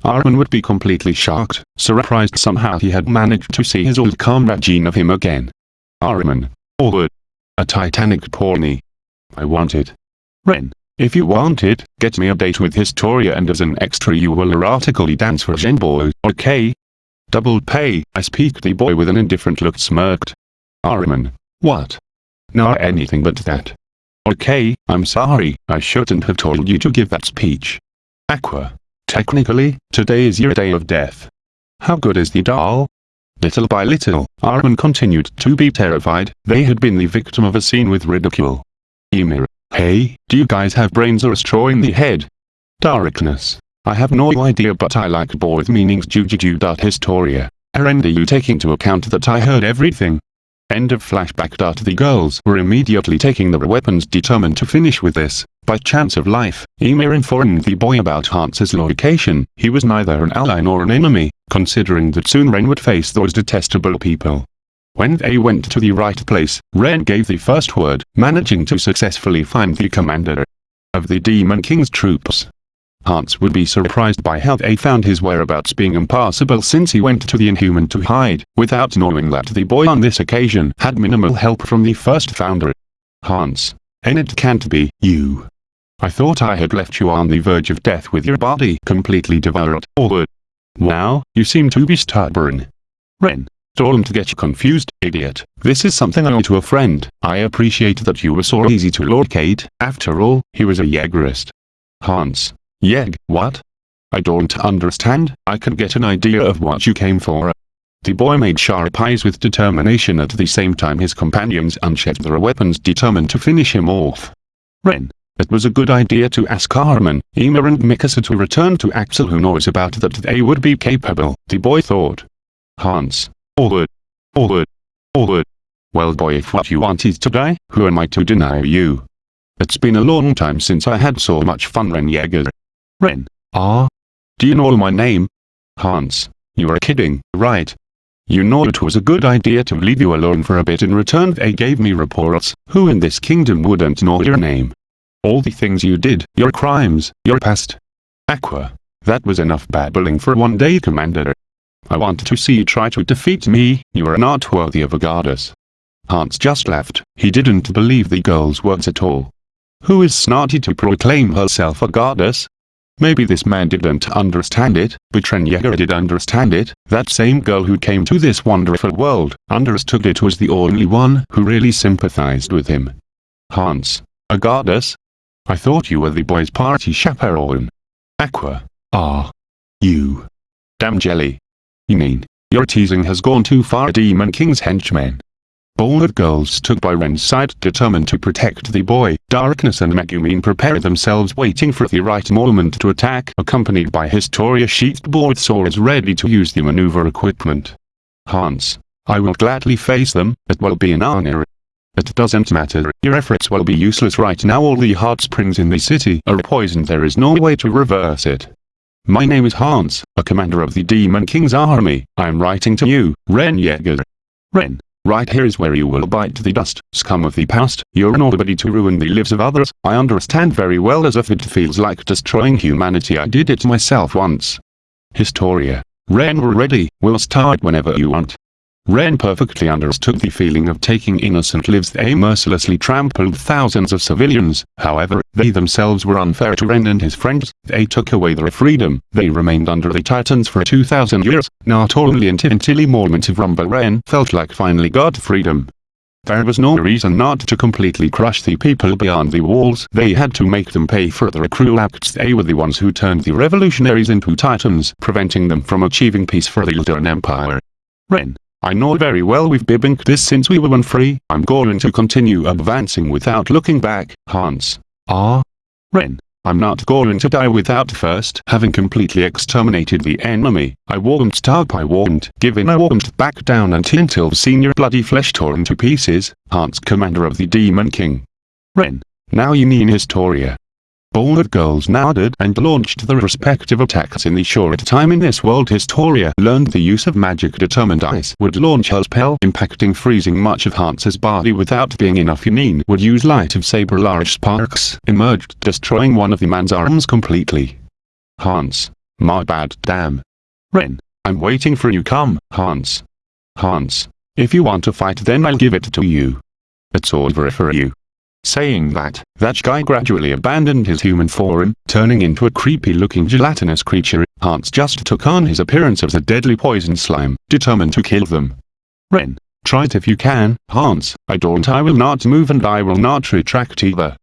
Armin would be completely shocked, surprised somehow he had managed to see his old comrade Jean of him again. Armin. Oh, a Titanic pony. I want it. Ren. If you want it, get me a date with Historia and as an extra you will erotically dance for Genbo, okay? Double pay, I speak the boy with an indifferent look smirked. Armin. What? Not anything but that. Okay, I'm sorry, I shouldn't have told you to give that speech. Aqua. Technically, today is your day of death. How good is the doll? Little by little, Armin continued to be terrified, they had been the victim of a scene with ridicule. Ymir, hey, do you guys have brains or a straw in the head? Darkness. I have no idea but I like both meanings Jujuju.historia. Are you taking to account that I heard everything? End of flashback. The girls were immediately taking their weapons determined to finish with this. By chance of life, Ymir informed the boy about Hans's location. He was neither an ally nor an enemy, considering that soon Ren would face those detestable people. When they went to the right place, Ren gave the first word, managing to successfully find the commander of the Demon King's troops. Hans would be surprised by how they found his whereabouts being impossible since he went to the Inhuman to hide, without knowing that the boy on this occasion had minimal help from the first founder. Hans. And it can't be you. I thought I had left you on the verge of death with your body completely devoured. Wow, you seem to be stubborn. Ren. Don't get confused, idiot. This is something I owe to a friend. I appreciate that you were so easy to locate. After all, he was a Jaegerist. Hans. Yeg, what? I don't understand, I can get an idea of what you came for. The boy made sharp eyes with determination at the same time his companions unsheathed their weapons determined to finish him off. Ren. It was a good idea to ask Carmen, Ymir and Mikasa to return to Axel who knows about that they would be capable, the boy thought. Hans. Forward. Forward. Forward. Well boy if what you want is to die, who am I to deny you? It's been a long time since I had so much fun Ren Yeager. Ren. Ah? Do you know my name? Hans. You are kidding, right? You know it was a good idea to leave you alone for a bit in return they gave me reports, who in this kingdom wouldn't know your name? All the things you did, your crimes, your past. Aqua. That was enough babbling for one day Commander. I want to see you try to defeat me, you are not worthy of a goddess. Hans just laughed, he didn't believe the girl's words at all. Who is snotty to proclaim herself a goddess? Maybe this man didn't understand it, but Yeager did understand it, that same girl who came to this wonderful world, understood it was the only one who really sympathized with him. Hans, a goddess? I thought you were the boys' party chaperone. Aqua. Ah. You. Damn jelly. You mean, your teasing has gone too far Demon King's henchman. Bold girls stood by Ren's side determined to protect the boy. Darkness and Megumin prepare themselves waiting for the right moment to attack accompanied by Historia sheathed board swords ready to use the maneuver equipment. Hans. I will gladly face them, it will be an honor. It doesn't matter, your efforts will be useless right now all the hot springs in the city are poisoned there is no way to reverse it. My name is Hans, a commander of the Demon King's army, I am writing to you, Ren Yeager. Ren. Right here is where you will bite the dust, scum of the past, you're nobody to ruin the lives of others, I understand very well as if it feels like destroying humanity I did it myself once. Historia. Ren we're ready, we'll start whenever you want. Ren perfectly understood the feeling of taking innocent lives. They mercilessly trampled thousands of civilians, however, they themselves were unfair to Ren and his friends, they took away their freedom, they remained under the Titans for 2000 years, not only until the moment of Rumble Ren felt like finally got freedom. There was no reason not to completely crush the people beyond the walls, they had to make them pay for their cruel acts. They were the ones who turned the revolutionaries into titans, preventing them from achieving peace for the Eldian Empire. Ren, I know very well we've bibinked this since we were one free. I'm going to continue advancing without looking back, Hans. Ah? Ren. I'm not going to die without first having completely exterminated the enemy. I won't stop I won't give in I won't back down until your bloody flesh torn to pieces, Hans commander of the Demon King. Ren. Now you mean Historia. Bold girls nodded and launched their respective attacks in the short time in this world Historia learned the use of magic determined ice would launch her spell impacting freezing much of Hans's body without being enough Yanin would use light of saber large sparks emerged destroying one of the man's arms completely. Hans. My bad damn. Ren. I'm waiting for you come, Hans. Hans. If you want to fight then I'll give it to you. It's over for you. Saying that, that guy gradually abandoned his human form, turning into a creepy-looking gelatinous creature. Hans just took on his appearance as a deadly poison slime, determined to kill them. Ren, try it if you can, Hans, I don't I will not move and I will not retract either.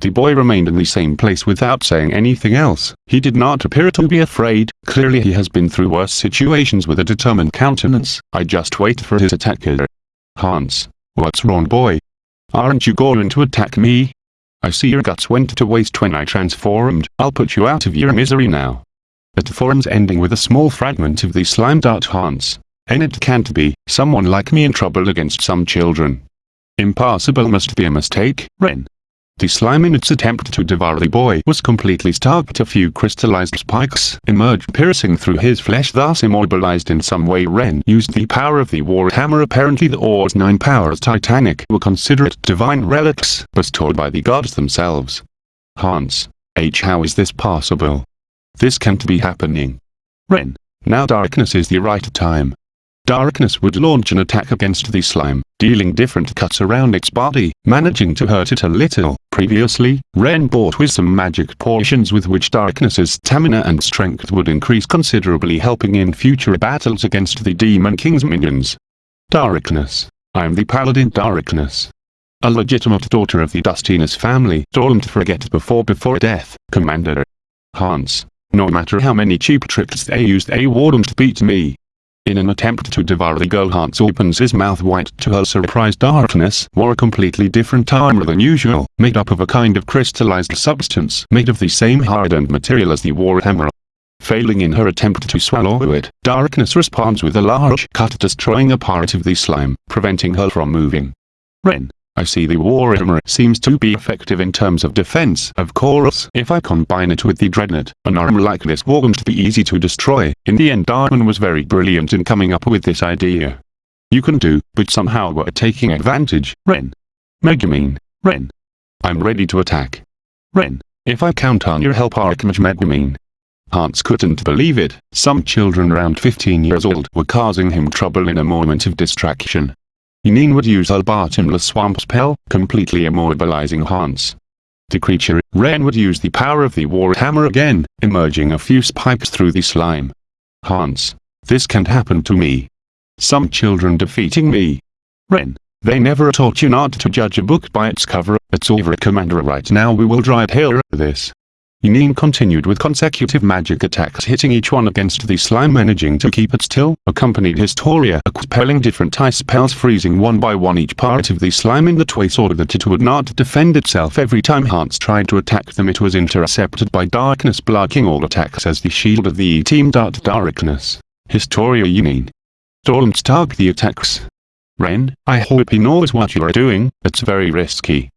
The boy remained in the same place without saying anything else. He did not appear to be afraid, clearly he has been through worse situations with a determined countenance. I just wait for his attacker. Hans. What's wrong boy? Aren't you going to attack me? I see your guts went to waste when I transformed, I'll put you out of your misery now. The forms ending with a small fragment of the slime dart Hans. And it can't be, someone like me in trouble against some children. Impossible must be a mistake, Ren. The slime in its attempt to devour the boy was completely stopped a few crystallized spikes emerged piercing through his flesh thus immobilized in some way Ren used the power of the warhammer apparently the Ore's nine powers titanic were considered divine relics bestowed by the gods themselves. Hans. H how is this possible? This can't be happening. Ren. Now darkness is the right time. Darkness would launch an attack against the slime, dealing different cuts around its body, managing to hurt it a little. Previously, Ren bought with some magic potions with which Darkness's stamina and strength would increase considerably helping in future battles against the Demon King's minions. Darkness. I am the Paladin Darkness. A legitimate daughter of the Dustiness family. Don't forget before before death, Commander. Hans. No matter how many cheap tricks they used they wouldn't beat me. In an attempt to devour the girl Hans opens his mouth wide to her surprise darkness wore a completely different armor than usual, made up of a kind of crystallized substance made of the same hardened material as the warhammer. Failing in her attempt to swallow it, darkness responds with a large cut destroying a part of the slime, preventing her from moving. Ren, I see the Warhammer seems to be effective in terms of defense. Of course, if I combine it with the Dreadnought, an arm like this won't be easy to destroy. In the end Darwin was very brilliant in coming up with this idea. You can do, but somehow we're taking advantage. Ren. Megumin. Ren. I'm ready to attack. Ren. If I count on your help Archmage Megumin. Hans couldn't believe it. Some children around 15 years old were causing him trouble in a moment of distraction. Yunyun would use her bottomless swamp spell, completely immobilizing Hans. The creature, Ren would use the power of the Warhammer again, emerging a few spikes through the slime. Hans. This can't happen to me. Some children defeating me. Ren. They never taught you not to judge a book by its cover, it's over commander right now we will drive here this. Yunyun continued with consecutive magic attacks hitting each one against the slime managing to keep it still, accompanied Historia expelling different ice spells freezing one by one each part of the slime in the way so that it would not defend itself every time Hans tried to attack them it was intercepted by darkness blocking all attacks as the shield of the E-team. Darkness. Historia Yunyun. Don't stop the attacks. Ren, I hope he knows what you are doing, it's very risky.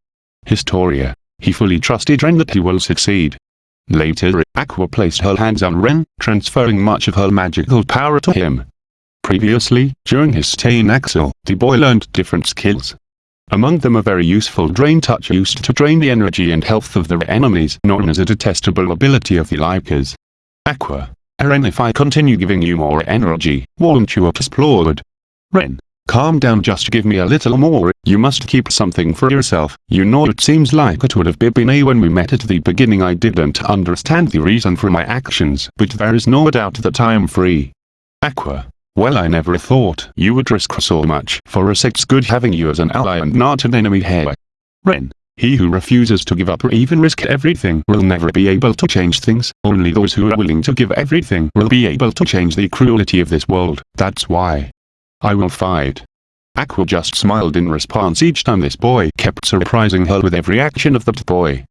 Historia. He fully trusted Ren that he will succeed. Later, Aqua placed her hands on Ren, transferring much of her magical power to him. Previously, during his stay in Axel, the boy learned different skills. Among them a very useful Drain Touch used to drain the energy and health of their enemies known as a detestable ability of the Lycas. Aqua. Ren if I continue giving you more energy, won't you explode? Ren. Calm down just give me a little more, you must keep something for yourself. You know it seems like it would have been a when we met at the beginning I didn't understand the reason for my actions but there is no doubt that I am free. Aqua. Well I never thought you would risk so much for us it's good having you as an ally and not an enemy here. Ren. He who refuses to give up or even risk everything will never be able to change things. Only those who are willing to give everything will be able to change the cruelty of this world. That's why. I will fight. Aqua just smiled in response each time this boy kept surprising her with every action of that boy.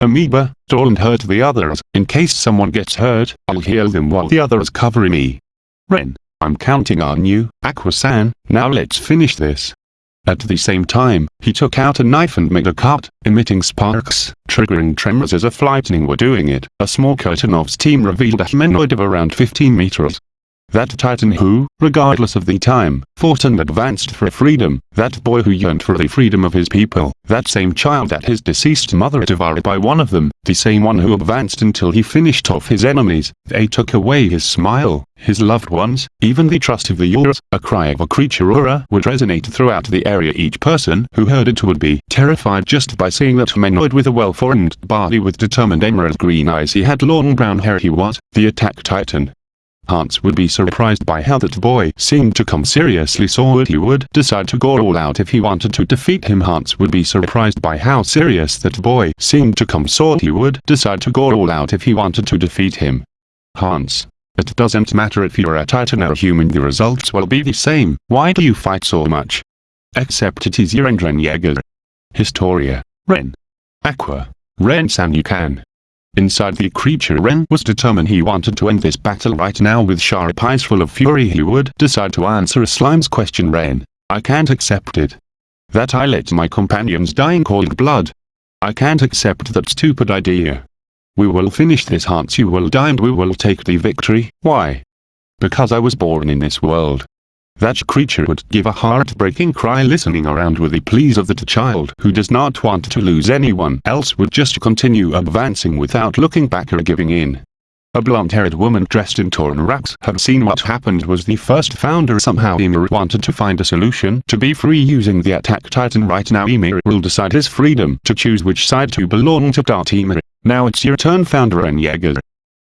Amoeba, don't hurt the others, in case someone gets hurt, I'll heal them while the others cover me. Ren, I'm counting on you, Aqua-san, now let's finish this. At the same time, he took out a knife and made a cut, emitting sparks, triggering tremors as if lightning were doing it. A small curtain of steam revealed a humanoid of around 15 meters, that titan who, regardless of the time, fought and advanced for freedom, that boy who yearned for the freedom of his people, that same child that his deceased mother devoured by one of them, the same one who advanced until he finished off his enemies, they took away his smile, his loved ones, even the trust of the yours, a cry of a creature aura would resonate throughout the area. Each person who heard it would be terrified just by seeing that humanoid with a well-formed body with determined emerald green eyes he had long brown hair he was, the attack titan, Hans would be surprised by how that boy seemed to come seriously so that he would decide to go all out if he wanted to defeat him Hans would be surprised by how serious that boy seemed to come so he would decide to go all out if he wanted to defeat him. Hans. It doesn't matter if you're a titan or a human the results will be the same, why do you fight so much? Except it is your Ren Yeager. Historia. Ren. Aqua. Ren-san you can. Inside the creature Ren was determined he wanted to end this battle right now with sharp eyes full of fury he would decide to answer a slime's question Ren. I can't accept it. That I let my companions die in cold blood. I can't accept that stupid idea. We will finish this Hans you will die and we will take the victory. Why? Because I was born in this world. That creature would give a heartbreaking cry listening around with the pleas of that child who does not want to lose anyone else would just continue advancing without looking back or giving in. A blonde-haired woman dressed in torn rags had seen what happened was the first founder somehow Ymir wanted to find a solution to be free using the attack titan right now Ymir will decide his freedom to choose which side to belong to. Ymir. Now it's your turn founder and Yeager.